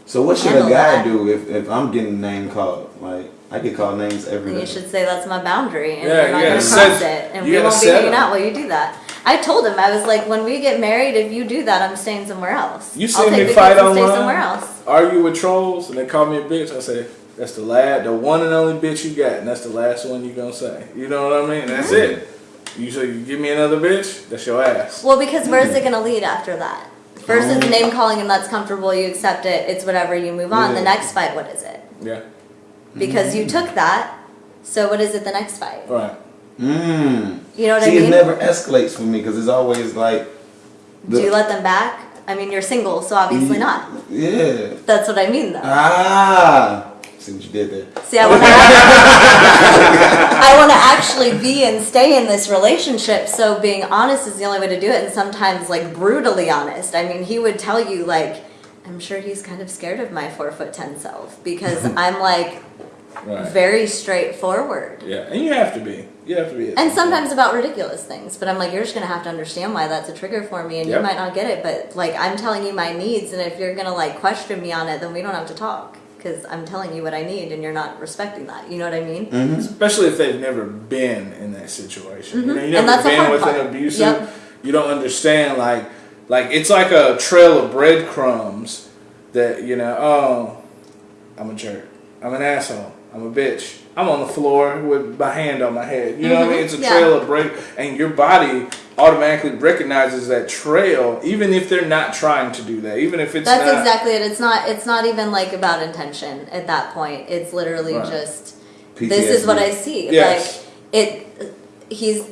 So what should a guy that. do if, if I'm getting name called? Like, I get called names every and you should say that's my boundary and Yeah, you're not you gonna gotta cross it and you we won't be hanging out while you do that I told him I was like when we get married if you do that I'm staying somewhere else You I'll see me fight kids and stay somewhere else argue with trolls, and they call me a bitch. I say that's the lad, the one and only bitch you got, and that's the last one you gonna say. You know what I mean? That's mm-hmm. it. You say you give me another bitch, that's your ass. Well, because where's it going to lead after that? First it's name calling and that's comfortable, you accept it, it's whatever, you move on. The next fight, what is it? Yeah, Because you took that, so what is it the next fight? right. Mmm. You know what See, I mean? it never escalates for me because it's always like. Do you let them back? I mean, you're single, so obviously not. Yeah. That's what I mean, though. Ah. See what you did there. See, I want to. I want to actually be and stay in this relationship. So being honest is the only way to do it, and sometimes like brutally honest. I mean, he would tell you like, I'm sure he's kind of scared of my four foot ten self because I'm like Right. very straightforward. Yeah, and you have to be. You have to be. And sometimes about ridiculous things, but I'm like, you're just gonna have to understand why that's a trigger for me, and Yep. you might not get it. But like, I'm telling you my needs, and if you're gonna like question me on it, then we don't have to talk because I'm telling you what I need, and you're not respecting that. You know what I mean? Mm-hmm. especially if they've never been in that situation. You mm-hmm. know, you And never that's the been hard with an part. abusive. Yep. You don't understand like like it's like a trail of breadcrumbs that you know. Oh, I'm a jerk. I'm an asshole. I'm a bitch. I'm on the floor with my hand on my head. You know what I mean? It's a Yeah. trail of break, and your body automatically recognizes that trail, even if they're not trying to do that. Even if it's That's not. exactly it. It's not. It's not even like about intention at that point. It's literally Right. just this is what I see. Yes. Like it. He's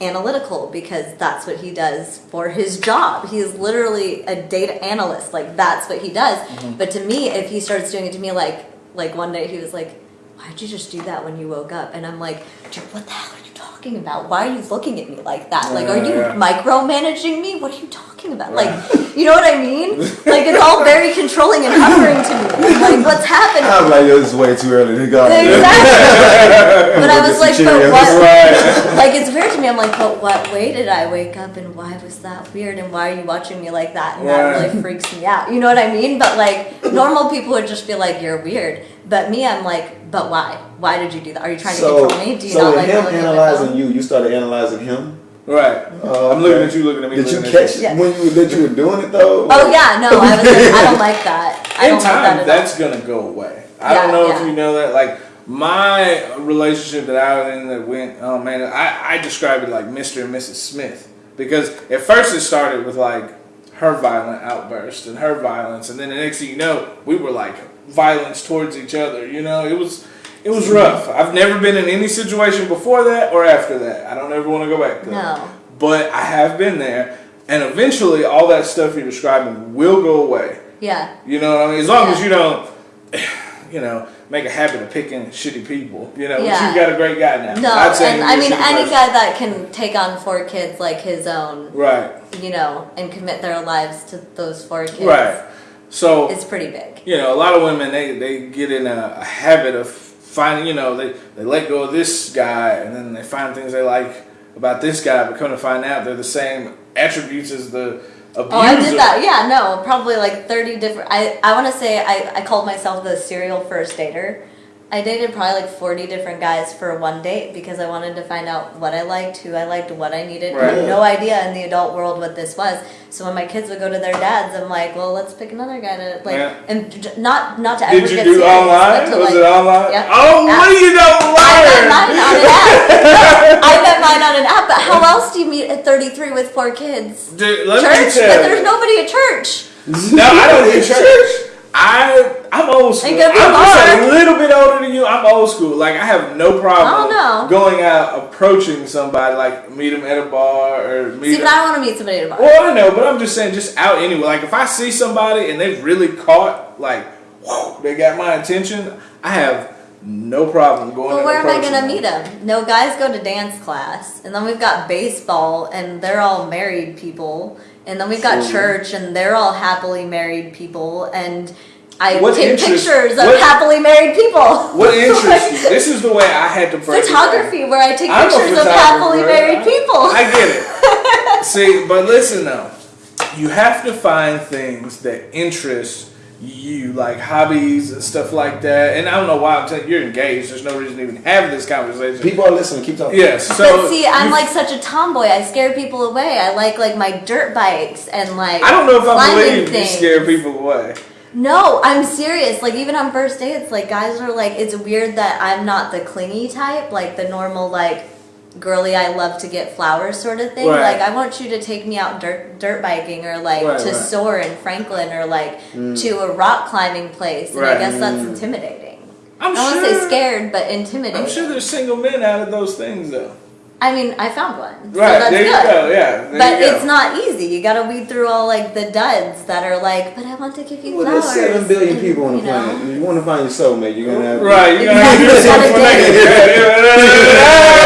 analytical because that's what he does for his job. He's literally a data analyst. Like that's what he does. Mm-hmm. But to me, if he starts doing it to me, like like one day he was like, "Why'd you just do that when you woke up?" And I'm like, "Dude, what the hell are you talking about? Why are you looking at me like that? Like, are you yeah. micromanaging me? What are you talking about? Like, you know what I mean? Like it's all very controlling and hovering to me. Like, what's happening?" I'm like, this is way too early to go. Exactly. but I was like, but what? Right. Like it's weird to me. I'm like, but what way did I wake up and why was that weird and why are you watching me like that? And that really freaks me out. You know what I mean? But like normal people would just be like, you're weird. But me, I'm like, but why? Why did you do that? Are you trying to So, control me? Do you so not like him looking at analyzing you, you started analyzing him. Right. Oh, I'm looking at you, looking at me. Did you looking at catch Yeah. when you that you were doing it though? Oh yeah, no. I was like, I don't like that. I in don't like time, that that's all. gonna go away. I Yeah, don't know yeah. if you know that. Like my relationship that I was in that went, oh man, I, I describe it like Mr. and Mrs. Smith because at first it started with like her violent outburst and her violence, and then the next thing you know, we were like violence towards each other. You know, it was. It was rough. I've never been in any situation before that or after that. I don't ever want to go back there. No. But I have been there, and eventually all that stuff you're describing will go away. Yeah. You know what I mean? As long as you don't, you know, make a habit of picking shitty people. You know, but Yeah. you've got a great guy now. No, and I mean any person. guy that can take on four kids like his own, Right, you know, and commit their lives to those four kids. right. So It's pretty big. you know, a lot of women they they get in a, a habit of finding. You know, they they let go of this guy, and then they find things they like about this guy, but come to find out they're the same attributes as the abuser. Oh, I did that. Yeah, no, probably like 30 different. I, I want to say I, I called myself the serial first dater I dated probably like 40 different guys for one date because I wanted to find out what I liked, who I liked, what I needed. I had no idea in the adult world what this was. So when my kids would go to their dads, I'm like, well, let's pick another guy to like, Yeah. and not not to Did ever you get do serious, online? to, Was like, it online? Yeah. Oh, what App. do you know, I met liar? mine on an app. I met mine on an app. But how else do you meet at 33 with four kids? Dude, let me church, tell but there's nobody at church. No, I don't do church. I I'm old school. Ain't gonna be I'm just a little bit older than you. I'm old school. Like I have no problem going out approaching somebody, like meet them at a bar or meet. See, them. but I want to meet somebody at a bar. Well, I know, but I'm just saying, just out anyway. Like if I see somebody and they've really caught, like, whew, they got my attention, I have no problem going. Well, where am I gonna them. meet them? No, guys go to dance class, and then we've got baseball, and they're all married people, and then we've got church, and they're all happily married people, and I What take interest- pictures of what- happily married people. What interests you? This is the way I had to it. Photography, where I take I'm pictures of happily married I- people. I get it. See, but listen though, you have to find things that interest you, like hobbies and stuff like that. And I don't know why I'm saying you're engaged. There's no reason to even have this conversation. People are listening. Keep talking. yes. So but see, I'm like such a tomboy. I scare people away. I like like my dirt bikes and like I don't know if I climbing believe you scare people away. No, I'm serious. Like even on first dates, like guys are like, it's weird that I'm not the clingy type, like the normal like girly I love to get flowers sort of thing. Right. Like I want you to take me out dirt dirt biking or like Right, to right. soar in Franklin or like mm. to a rock climbing place. And Right. I guess that's mm. intimidating. I'm I sure. won't say scared, but intimidating. I'm sure there's single men out of those things though. I mean, I found one. so Right that's there you good. go. Yeah. There But go. it's not easy. You gotta weed through all like the duds that are like, but I want to give you Well, flowers. there's seven billion and, people on the you know. planet. You want to find your soulmate, you're gonna have Right, you You gotta gotta do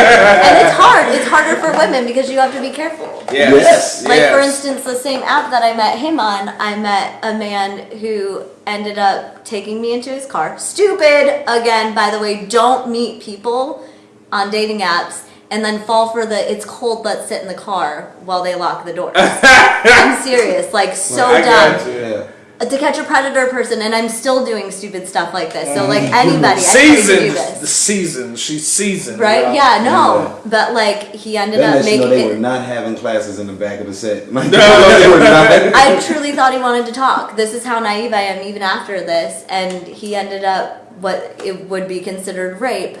and it's hard. It's harder for women because you have to be careful. Yes. Like for instance, the same app that I met him on, I met a man who ended up taking me into his car. Stupid again, by the way. Don't meet people on dating apps and then fall for the it's cold, let's sit in the car while they lock the doors. I'm serious, like so I dumb. Got To catch a predator person, and I'm still doing stupid stuff like this. So like mm. anybody, I try do this. The season. She's seasoned. Right? y'all. Yeah, no. But like he ended That up lets you know making they it. were not having classes in the back of the set. Like, No. they were not. I truly thought he wanted to talk. This is how naive I am even after this. And he ended up what it would be considered rape.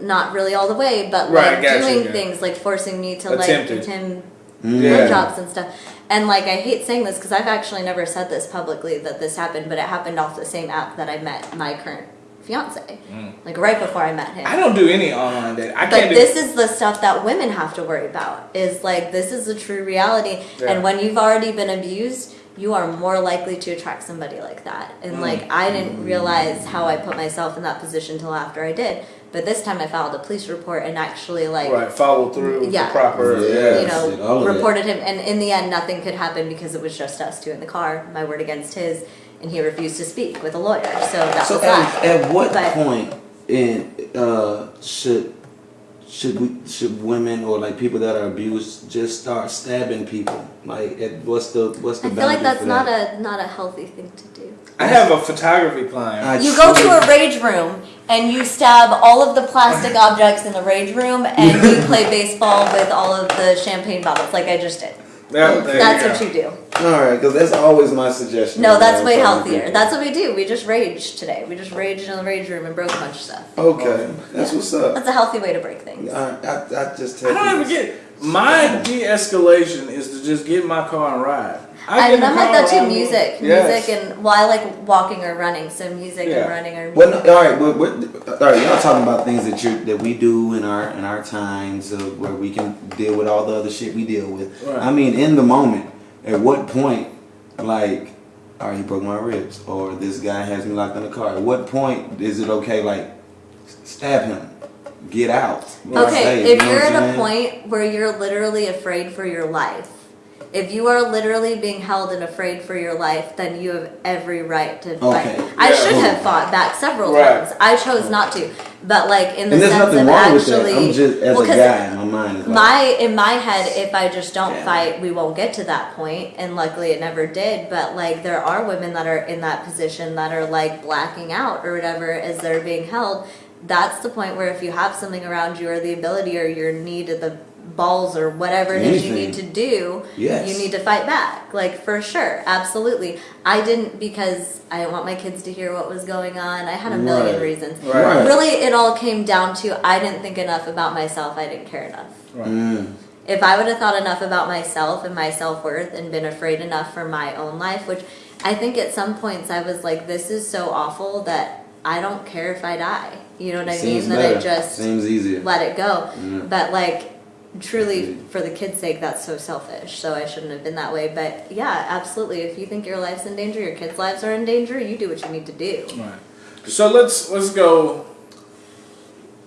Not really all the way, but Right, like gotcha, doing yeah. things like forcing me to Attempted. like give him mm. Yeah. blowjobs and stuff. And like I hate saying this because I've actually never said this publicly that this happened, but it happened off the same app that I met my current fiance. Like right before I met him. Mm. I don't do any online dating. I But this is the stuff that women have to worry about. Is like this is the true reality. Yeah. And when you've already been abused, you are more likely to attract somebody like that. And Mm. like I didn't realize how I put myself in that position till after I did. But this time I filed a police report and actually like right. Follow through Yeah. the proper. Yeah. you know, reported him, and in the end, nothing could happen because it was just us two in the car, my word against his, and he refused to speak with a lawyer. So that So was at, that. at what But- point in uh, should should we should women or like people that are abused just start stabbing people? Like, at, what's the what's the I feel like that's not that? a not a healthy thing to do. I have a photography client. I You go to a rage room and you stab all of the plastic objects in the rage room, and you play baseball with all of the champagne bottles, like I just did. Yeah, That's you what you do. All right, because that's always my suggestion. No, that's way healthier. That's what we do. We just rage today. We just raged in the rage room and broke a bunch of stuff. okay. Oh, that's what's up. That's a healthy way to break things. I, I, I just tell I don't ever people- get. My de-escalation is to just get in my car and ride. I, get in mean, the I'm like car that too. and. Music, Yes. music, and well, I like walking or running. So music Yeah. and running are. Well, no, all right, we're, we're, all right. Y'all talking about things that you that we do in our in our times of where we can deal with all the other shit we deal with. Right. I mean, in the moment, at what point, like, all right, he broke my ribs, or this guy has me locked in the car. At what point is it okay, like, stab him, get out? Okay, Say, if you know you're at a point where you're literally afraid for your life, If you are literally being held and afraid for your life, then you have every right to Okay. fight. I Yeah. should have fought back several Right. times. I chose not to. But like in the And there's sense nothing of wrong with that. actually, I'm just as well, a 'cause guy, my mind is like, my in my head if i just don't Yeah. fight we won't get to that point. point and luckily it never did but like there are women that are in that position that are like blacking out or whatever as they're being held that's the point where if you have something around you or the ability or your need of the balls or whatever it is you need to do Yes. you need to fight back like for sure absolutely i didn't because i didn't want my kids to hear what was going on i had a million Right. reasons Right. really it all came down to i didn't think enough about myself i didn't care enough mm, if I would have thought enough about myself and my self worth and been afraid enough for my own life, which I think at some points I was like, this is so awful that I don't care if I die. You know what I seems mean? better. That I just seems easier. let it go. But like, truly, for the kids' sake, that's so selfish. So I shouldn't have been that way. But yeah, absolutely. If you think your life's in danger, your kids' lives are in danger, you do what you need to do. Right. So let's let's go.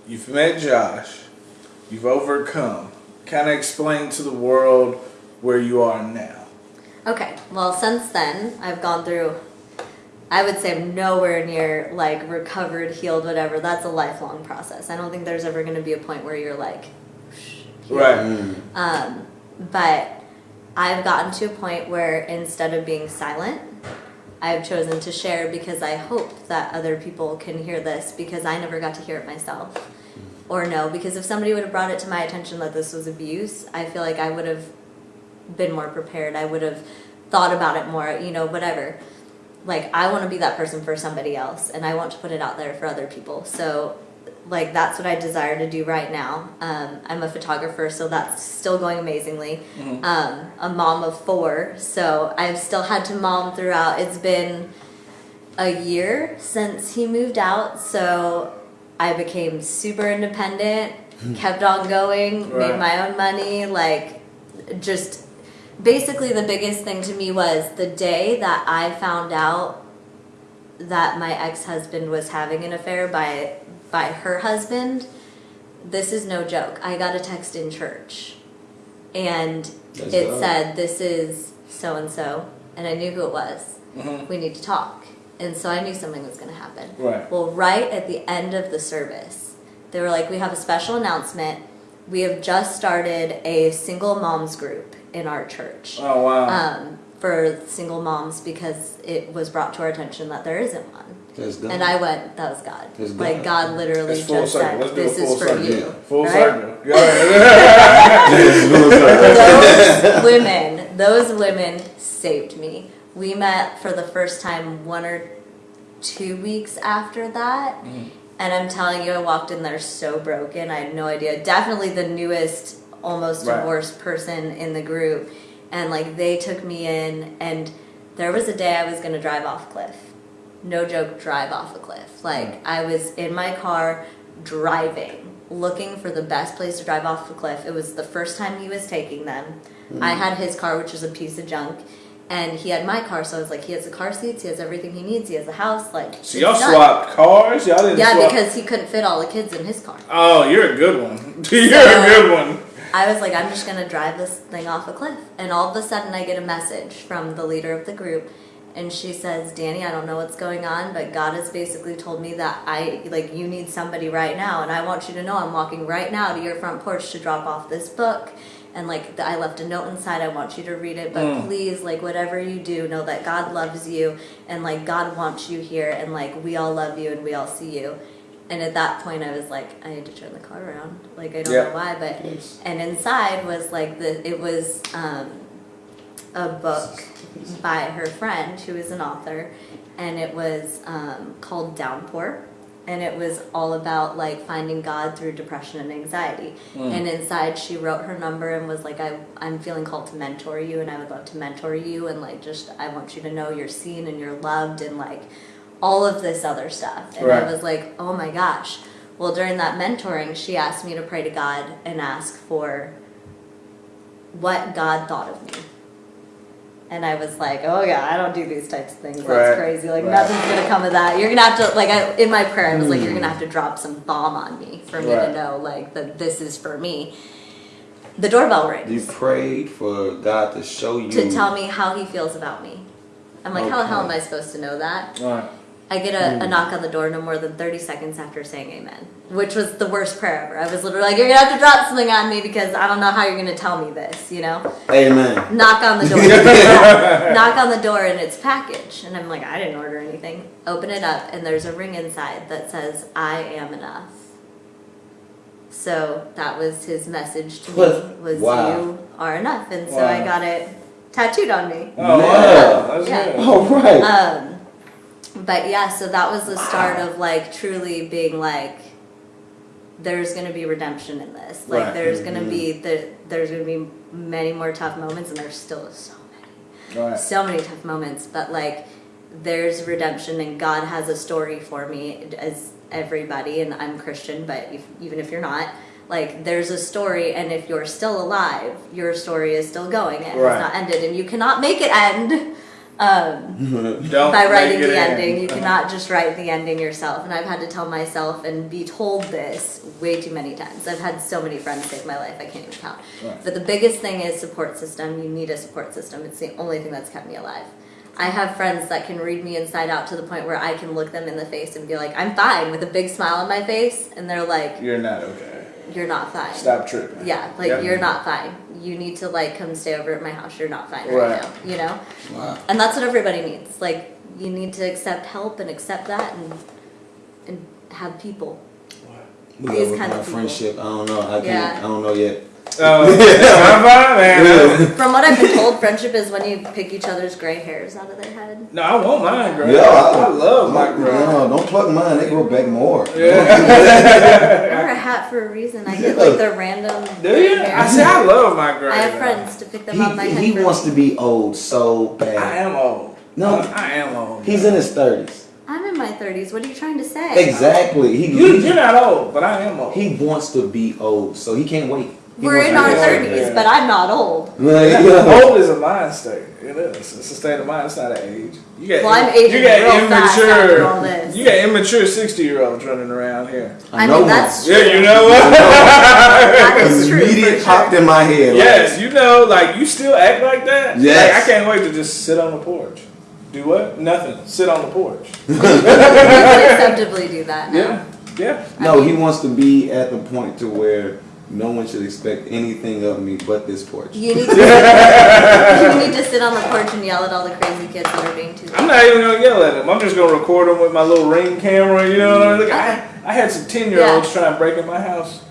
You've met Josh. You've overcome. Kind of explain to the world where you are now. Okay, well, since then, I've gone through, I would say I'm nowhere near like recovered, healed, whatever. That's a lifelong process. I don't think there's ever going to be a point where you're like, Right. Mm, um, but I've gotten to a point where instead of being silent, I've chosen to share because I hope that other people can hear this because I never got to hear it myself. Or no, because if somebody would have brought it to my attention that this was abuse, I feel like I would have been more prepared. I would have thought about it more, you know, whatever. Like, I want to be that person for somebody else and I want to put it out there for other people. So, like, that's what I desire to do right now. Um, I'm a photographer, so that's still going amazingly. Um, a mom of four, so I've still had to mom throughout. It's been a year since he moved out, so I became super independent, kept on going, Right. made my own money, like just basically the biggest thing to me was the day that I found out that my ex-husband was having an affair by by her husband. This is no joke. I got a text in church and That's it dope. said this is so and so and I knew who it was. Mhm. We need to talk. And so I knew something was going to happen. Right. Well, right at the end of the service, they were like, We have a special announcement. We have just started a single moms group in our church Oh wow. um, for single moms because it was brought to our attention that there isn't one. That's dope. And I went, That was God. That's Like, God. God literally It's full just circle. said, Let's This full is for circle. you. Full right? circle. Those women, those women saved me. We met for the first time one or two weeks after that. Mm-hmm. And I'm telling you, I walked in there so broken. I had no idea. Definitely the newest, almost Right. divorced person in the group. And like they took me in, and there was a day I was going to drive off cliff. No joke, drive off a cliff. Like I was in my car driving, looking for the best place to drive off a cliff. It was the first time he was taking them. I hmm. had his car, which was a piece of junk. And he had my car, so I was like, he has the car seats, he has everything he needs, he has a house, like. So y'all swapped cars? Y'all didn't Yeah, swap? because he couldn't fit all the kids in his car. Oh, you're a good one. you're So- a good one. I was like, I'm just gonna drive this thing off a cliff. And all of a sudden, I get a message from the leader of the group, and she says, Danny, I don't know what's going on, but God has basically told me that I, like, you need somebody right now, and I want you to know I'm walking right now to your front porch to drop off this book. And like I left a note inside, I want you to read it, but please, like whatever you do, know that God loves you and like God wants you here, and like we all love you and we all see you. And at that point, I was like, I need to turn the car around. Like I don't Yeah. know why, but and inside was like the it was um, a book by her friend who is an author, and it was um, called Downpour, and it was all about like finding God through depression and anxiety. And inside, she wrote her number and was like, I I'm feeling called to mentor you, and I would love to mentor you, and like just I want you to know you're seen and you're loved, and like all of this other stuff. And Right. I was like, oh my gosh. Well, during that mentoring, she asked me to pray to God and ask for what God thought of me. And I was like, oh yeah, I don't do these types of things. That's Right. crazy. Like Right. nothing's gonna come of that. You're gonna have to like I, in my prayer, I was like, you're hmm. gonna have to drop some bomb on me for me Right. to know like that this is for me. The doorbell rings You prayed for God to show you to tell me how he feels about me. I'm like, how the hell am I supposed to know that? All right. I get a, a knock on the door no more than 30 seconds after saying amen, which was the worst prayer ever. I was literally like, you're gonna have to drop something on me because I don't know how you're gonna tell me this, you know? Amen. Knock on the door. Knock on the door and it's package. And I'm like, I didn't order anything. Open it up and there's a ring inside that says, I am enough. So that was his message to me was Wow. you are enough. And so I got it tattooed on me. Oh, Yeah. wow. That's Yeah. good. All right. Um, but yeah, so that was the start of like truly being like, there's gonna be redemption in this. Like Right. there's gonna mm-hmm. be the there's gonna be many more tough moments, and there's still so many, right. so many tough moments. But like, there's redemption, and God has a story for me as everybody, and I'm Christian, but if, even if you're not. Like there's a story, and if you're still alive, your story is still going. It Right. has not ended, and you cannot make it end. Um, Don't by writing it the end. ending. You cannot just write the ending yourself. And I've had to tell myself and be told this way too many times. I've had so many friends take my life, I can't even count. Right. But the biggest thing is support system. You need a support system. It's the only thing that's kept me alive. I have friends that can read me inside out to the point where I can look them in the face and be like, I'm fine with a big smile on my face. And they're like, You're not okay. You're not fine. Stop tripping. Yeah, like Yep. you're not fine. You need to like come stay over at my house. You're not fine Right. right now. You know? Wow. And that's what everybody needs. Like you need to accept help and accept that and and have people. We These love kind our of people. friendship. I don't know. I can't. Yeah. I don't know yet. Oh, I'm fine, man. From what I've been told, friendship is when you pick each other's gray hairs out of their head. No, I want mine, girl. Yeah, I, love my gray. No, don't pluck mine. They grow back more. I wear a hat for a reason. I get like the random Do gray you? I say I love my girl. I have friends to pick them on my He, head. he for wants me. to be old so bad. I am old. No. I am old. He's in his thirties. I'm in my 30s. What are you trying to say? Exactly. He, You, he you're not old, but I am old. he wants to be old, so he can't wait. He We're in our 30s, Yeah. but I'm not old. Like, Yeah, yeah. Old is a mind state. It is. It's a state of mind. It's not an age. You got, Well, I'm aging you got real fast immature. all this. You got immature sixty year olds running around here. I know mean, that's Yeah, you know what? that is true. Immediate popped sure. in my head. like, yes, you know, like you still act like that. Yes. Like, I can't wait to just sit on the porch. Do what? Nothing. Sit on the porch. You can acceptably do that now. Yeah. Yeah. No, he wants to be at the point to where no one should expect anything of me but this porch. You need, to, you need to sit on the porch and yell at all the crazy kids that are being too I'm not even gonna yell at them. I'm just gonna record them with my little ring camera. You know what I mean? Like, I, I had some ten year olds trying to break in my house,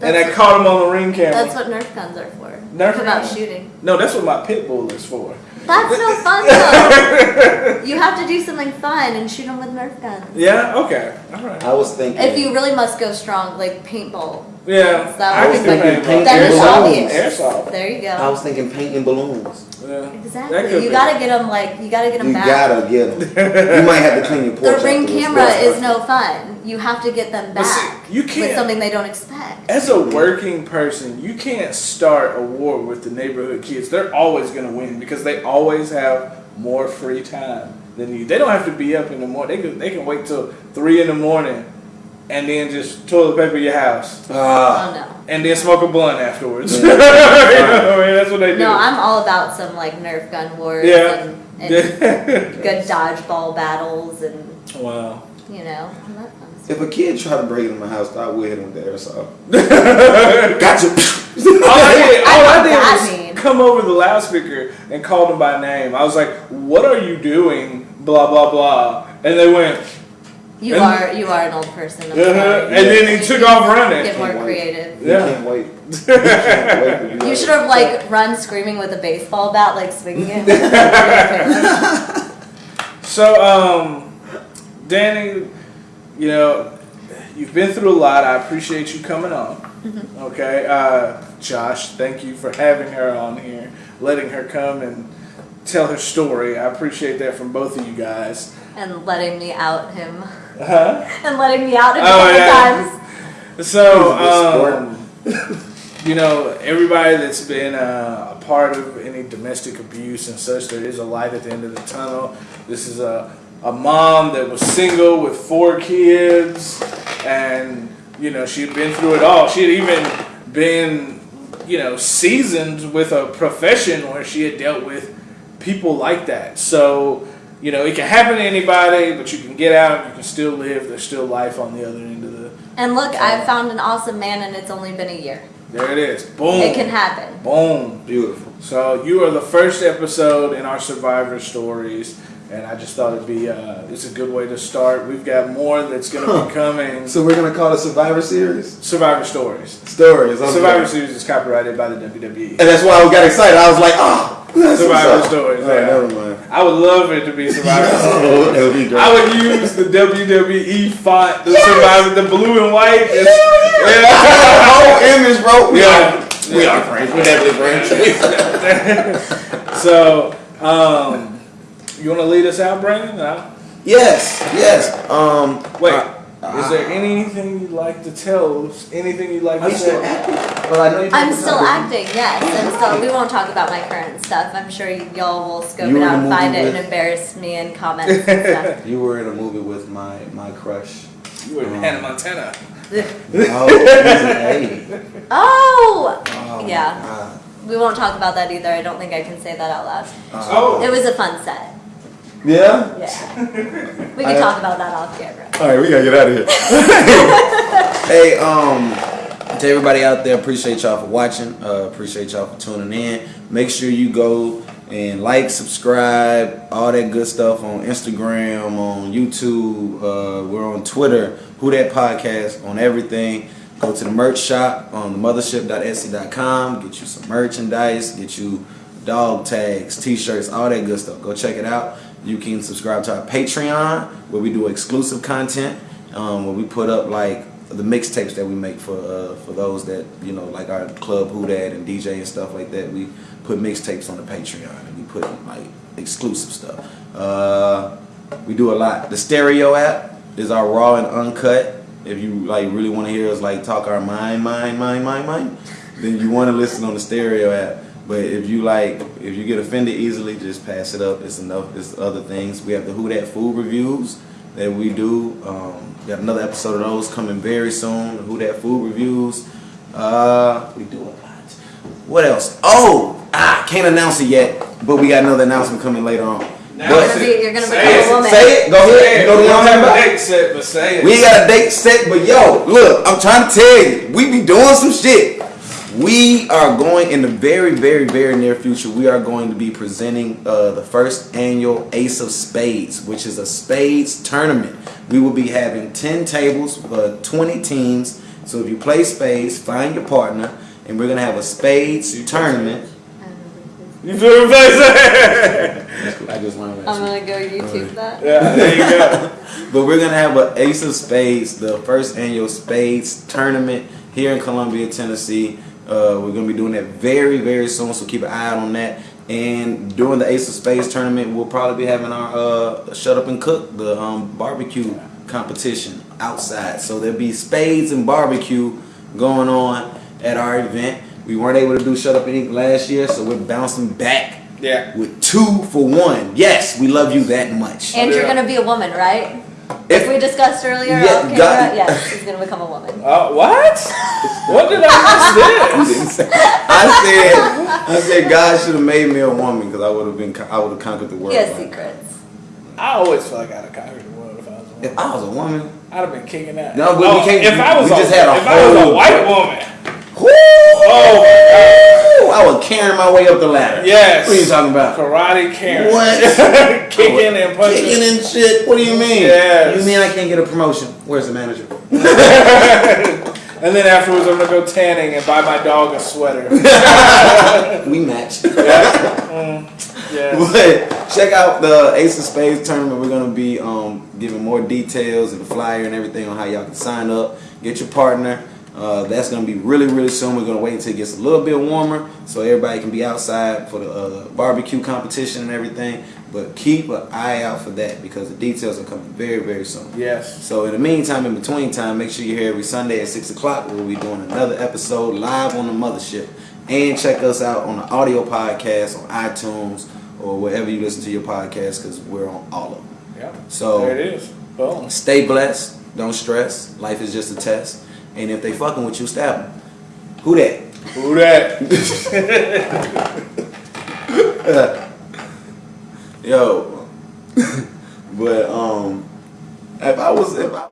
and I caught them on the ring camera. That's what Nerf guns are for. Nerf about guns? shooting. no, that's what my pit bull is for. That's no fun though. you have to do something fun and shoot them with Nerf guns. Yeah. Okay. All right. I was thinking. If you really must go strong, like paintball. Yeah. That I was thinking paintball. paint That and balloons. obvious. Airsoft. There you go. I was thinking painting balloons. Yeah. Exactly. You be. gotta get them like you gotta get them You back. gotta get them. You might have to clean your porch. The ring camera is perfect. no fun. You have to get them But see, back you with can't- something they don't expect. As a working person, you can't start a war with the neighborhood kids. They're always going to win because they always have more free time than you. They don't have to be up in the morning. They can, they can wait till 3 in the morning and then just toilet paper your house Ah, Oh no. and then smoke a blunt afterwards. Yeah. you know, I mean, that's what they do. No, I'm all about some like Nerf gun wars Yeah. and, and good dodgeball battles and wow. you know all that fun stuff. if a kid tried to break into my house, I would hit him with the airsoft. All gotcha. I did, all I I did was mean. come over the loudspeaker and called them by name. I was like, "What are you doing?" Blah blah blah, and they went, You And- are you are an old person. I'm uh-huh. sorry. and then he took off running. Get more wait. creative. You Yeah. can't wait. You can't wait to You should have like run screaming with a baseball bat, like swinging it. So, um, Danny, you know, you've been through a lot. I appreciate you coming on. Okay, uh, Josh, thank you for having her on here, letting her come and tell her story. I appreciate that from both of you guys. And letting me out him. Huh? And letting me out him a Oh, couple yeah. times. So, um, you know, everybody that's been uh, a part of any domestic abuse and such, there is a light at the end of the tunnel. This is a, a mom that was single with four kids, and, you know, she had been through it all. She had even been you know, seasoned with a profession where she had dealt with people like that. So, you know, it can happen to anybody, but you can get out, you can still live. There's still life on the other end of the. And look, I found an awesome man, and it's only been a year. There it is. Boom. It can happen. Boom. Beautiful. So you are the first episode in our Survivor stories, and I just thought it'd be uh, it's a good way to start. We've got more that's going to be coming. So we're gonna call it Survivor Series Survivor stories. stories. okay. Survivor series is copyrighted by the. WWE. And that's why I got excited. I was like, oh, that's Survivor stories. All right, yeah. never mind. I would love it to be Survivor Oh, stories. that would be great. I would use the WWE font, the Survivor, the blue and white. It's- the whole image, bro. We Yeah. are, we are friends. We're definitely friends. So, um, you want to lead us out, Brandon? No? yes, yes. Um, Wait. uh, is there anything you'd like to tell? us? Anything you'd like are to you still say? acting? Well, I know you I'm did still the- acting, yes. I'm still. We won't talk about my current stuff. I'm sure y'all will scope You it were in out a and find movie it and with- embarrass me in comments and stuff. You were in a movie with my my crush. You were in um, Hannah Montana. Oh, hey. Oh, Oh, Yeah. God. we won't talk about that either. I don't think I can say that out loud. Oh. It was a fun set. Yeah. Yeah. We can I- talk about that off camera. All right, we gotta get out of here. hey, um, to everybody out there, appreciate y'all for watching. Uh, appreciate y'all for tuning in. Make sure you go and like, subscribe, all that good stuff on Instagram, on YouTube. Uh, we're on Twitter. Who that podcast on everything. Go to the merch shop on the mothership.etsy.com. Get you some merchandise. Get you dog tags, t-shirts, all that good stuff. Go check it out. You can subscribe to our Patreon where we do exclusive content. Um, where we put up like the mixtapes that we make for uh, for those that you know like our club Who and DJ and stuff like that. We put mixtapes on the Patreon and we put like exclusive stuff. Uh, we do a lot. The stereo app is our raw and uncut. If you like really want to hear us like talk our mind, mind, mind, mind, mind, then you want to listen on the stereo app. But if you like, if you get offended easily, just pass it up. It's enough. It's other things. We have the Who That Food reviews that we do. Um, we got another episode of those coming very soon. The Who That Food reviews. Uh, we do a lot. What else? Oh, ah, can't announce it yet, but we got another announcement coming later on. Now You're gonna be, you're gonna Say become it. a woman. Say it. Go ahead. You know the we one don't I'm have talking a about? date set, but say it. We got a date set, but yo, look, I'm trying to tell you, we be doing some shit. We are going in the very, very, very near future. We are going to be presenting uh, the first annual Ace of Spades, which is a spades tournament. We will be having 10 tables, uh, 20 teams. So if you play spades, find your partner, and we're gonna have a spades tournament. You feel what I'm? I just learned that. I'm gonna go YouTube that. yeah, there you go. But we're gonna have an Ace of Spades, the first annual Spades tournament here in Columbia, Tennessee. Uh, we're gonna be doing that very, very soon, so keep an eye out on that. And during the Ace of Spades tournament, we'll probably be having our uh, Shut Up and Cook, the um, barbecue competition outside. So there'll be spades and barbecue going on at our event. We weren't able to do Shut Up and Eat last year, so we're bouncing back Yeah. with two for one. Yes, we love you that much. And you're gonna be a woman, right? If- If we discussed earlier Yeah, off camera, God- yes, she's gonna become a woman. Uh, what? What did I miss this? I said, I said, God should have made me a woman because I would have been, I would have conquered the world. He has secrets. I always feel like I'd have conquered the world if I was a woman. If I was a woman, I'd have been kicking that. No, but we Oh, can't- If I was we a, just had a if I was a white woman, whoo, Oh, I was carrying my way up the ladder. yes. What are you talking about? Karate Karen. What? Kicking and punching. Kicking and shit. What do you mean? Yes. You mean I can't get a promotion? Where's the manager? And then afterwards, I'm gonna go tanning and buy my dog a sweater. We match. Yeah. But check out the Ace of Spades tournament. We're gonna be um, giving more details and the flyer and everything on how y'all can sign up, get your partner. Uh, that's gonna be really, really soon. We're gonna wait until it gets a little bit warmer so everybody can be outside for the uh, barbecue competition and everything. But keep an eye out for that because the details are coming very, very soon. Yes. So in the meantime, in between time, make sure you're here every Sunday at six o'clock. We'll be doing another episode live on the mothership, and check us out on the audio podcast on iTunes or wherever you listen to your podcast because we're on all of them. Yeah. So- there it is. Boom. Stay blessed. Don't stress. Life is just a test. And if they fucking with you, stab them. Who that? Who that? Yo, but um, if I was if I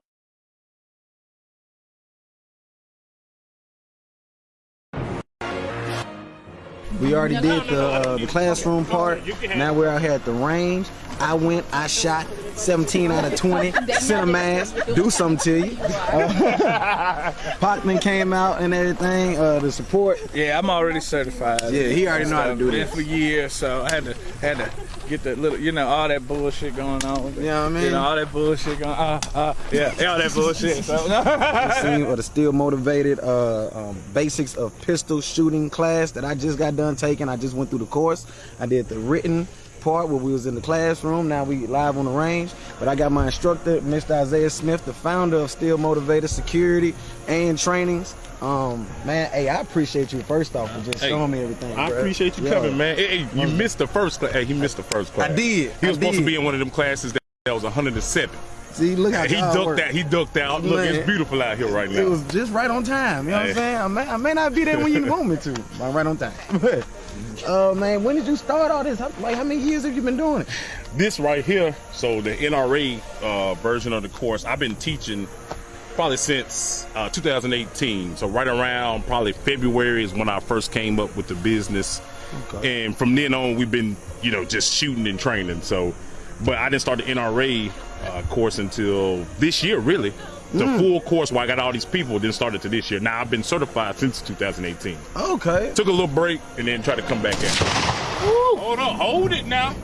We already did the uh, the classroom part. Now we're out here at the range. I went, I shot 17 out of 20. Sent a mass, do something to you. Uh, Pacman came out and everything. Uh, the support. Yeah, I'm already certified. Yeah, he already know how to do this. for years, so I had to had to get that little, you know, all that bullshit going on. You know what I mean? You know, all that bullshit going. Uh, uh, yeah, yeah, all that bullshit. So, Scene of the Steel Motivated uh, um, basics of pistol shooting class that I just got done taking. I just went through the course. I did the written part where we was in the classroom. Now we live on the range. But I got my instructor, Mr. Isaiah Smith, the founder of Steel Motivated Security and Trainings. Um, man, hey, I appreciate you first off for just Hey, showing me everything. I bruh. appreciate you Yeah. coming, man. Hey, hey, you missed the first class. Hey, he missed the first class. I did. He I was supposed did. to be in one of them classes that, that was 107. See, look how he ducked work. out. He ducked out. Look, it's beautiful out here right now. It was just right on time. You know what I'm saying? I may, I may not be there when you want me to, but I'm right on time. But, uh, man, when did you start all this? How, like, how many years have you been doing it? this right here, so the NRA uh, version of the course, I've been teaching probably since uh, 2018. So right around probably February is when I first came up with the business, and from then on we've been you know just shooting and training. So, but I didn't start the NRA uh, course until this year, really. The hmm. full course where I got all these people then started to this year. Now I've been certified since 2018. Okay. Took a little break and then tried to come back in. Hold on, hold it now.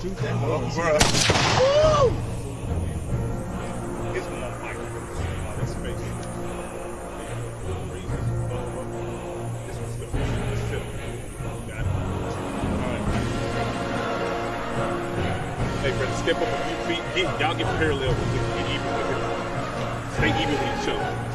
Shoot that motherfucker. Woo! Step up a few feet. Get, y'all get parallel with it. Get even with it. Stay even with each other.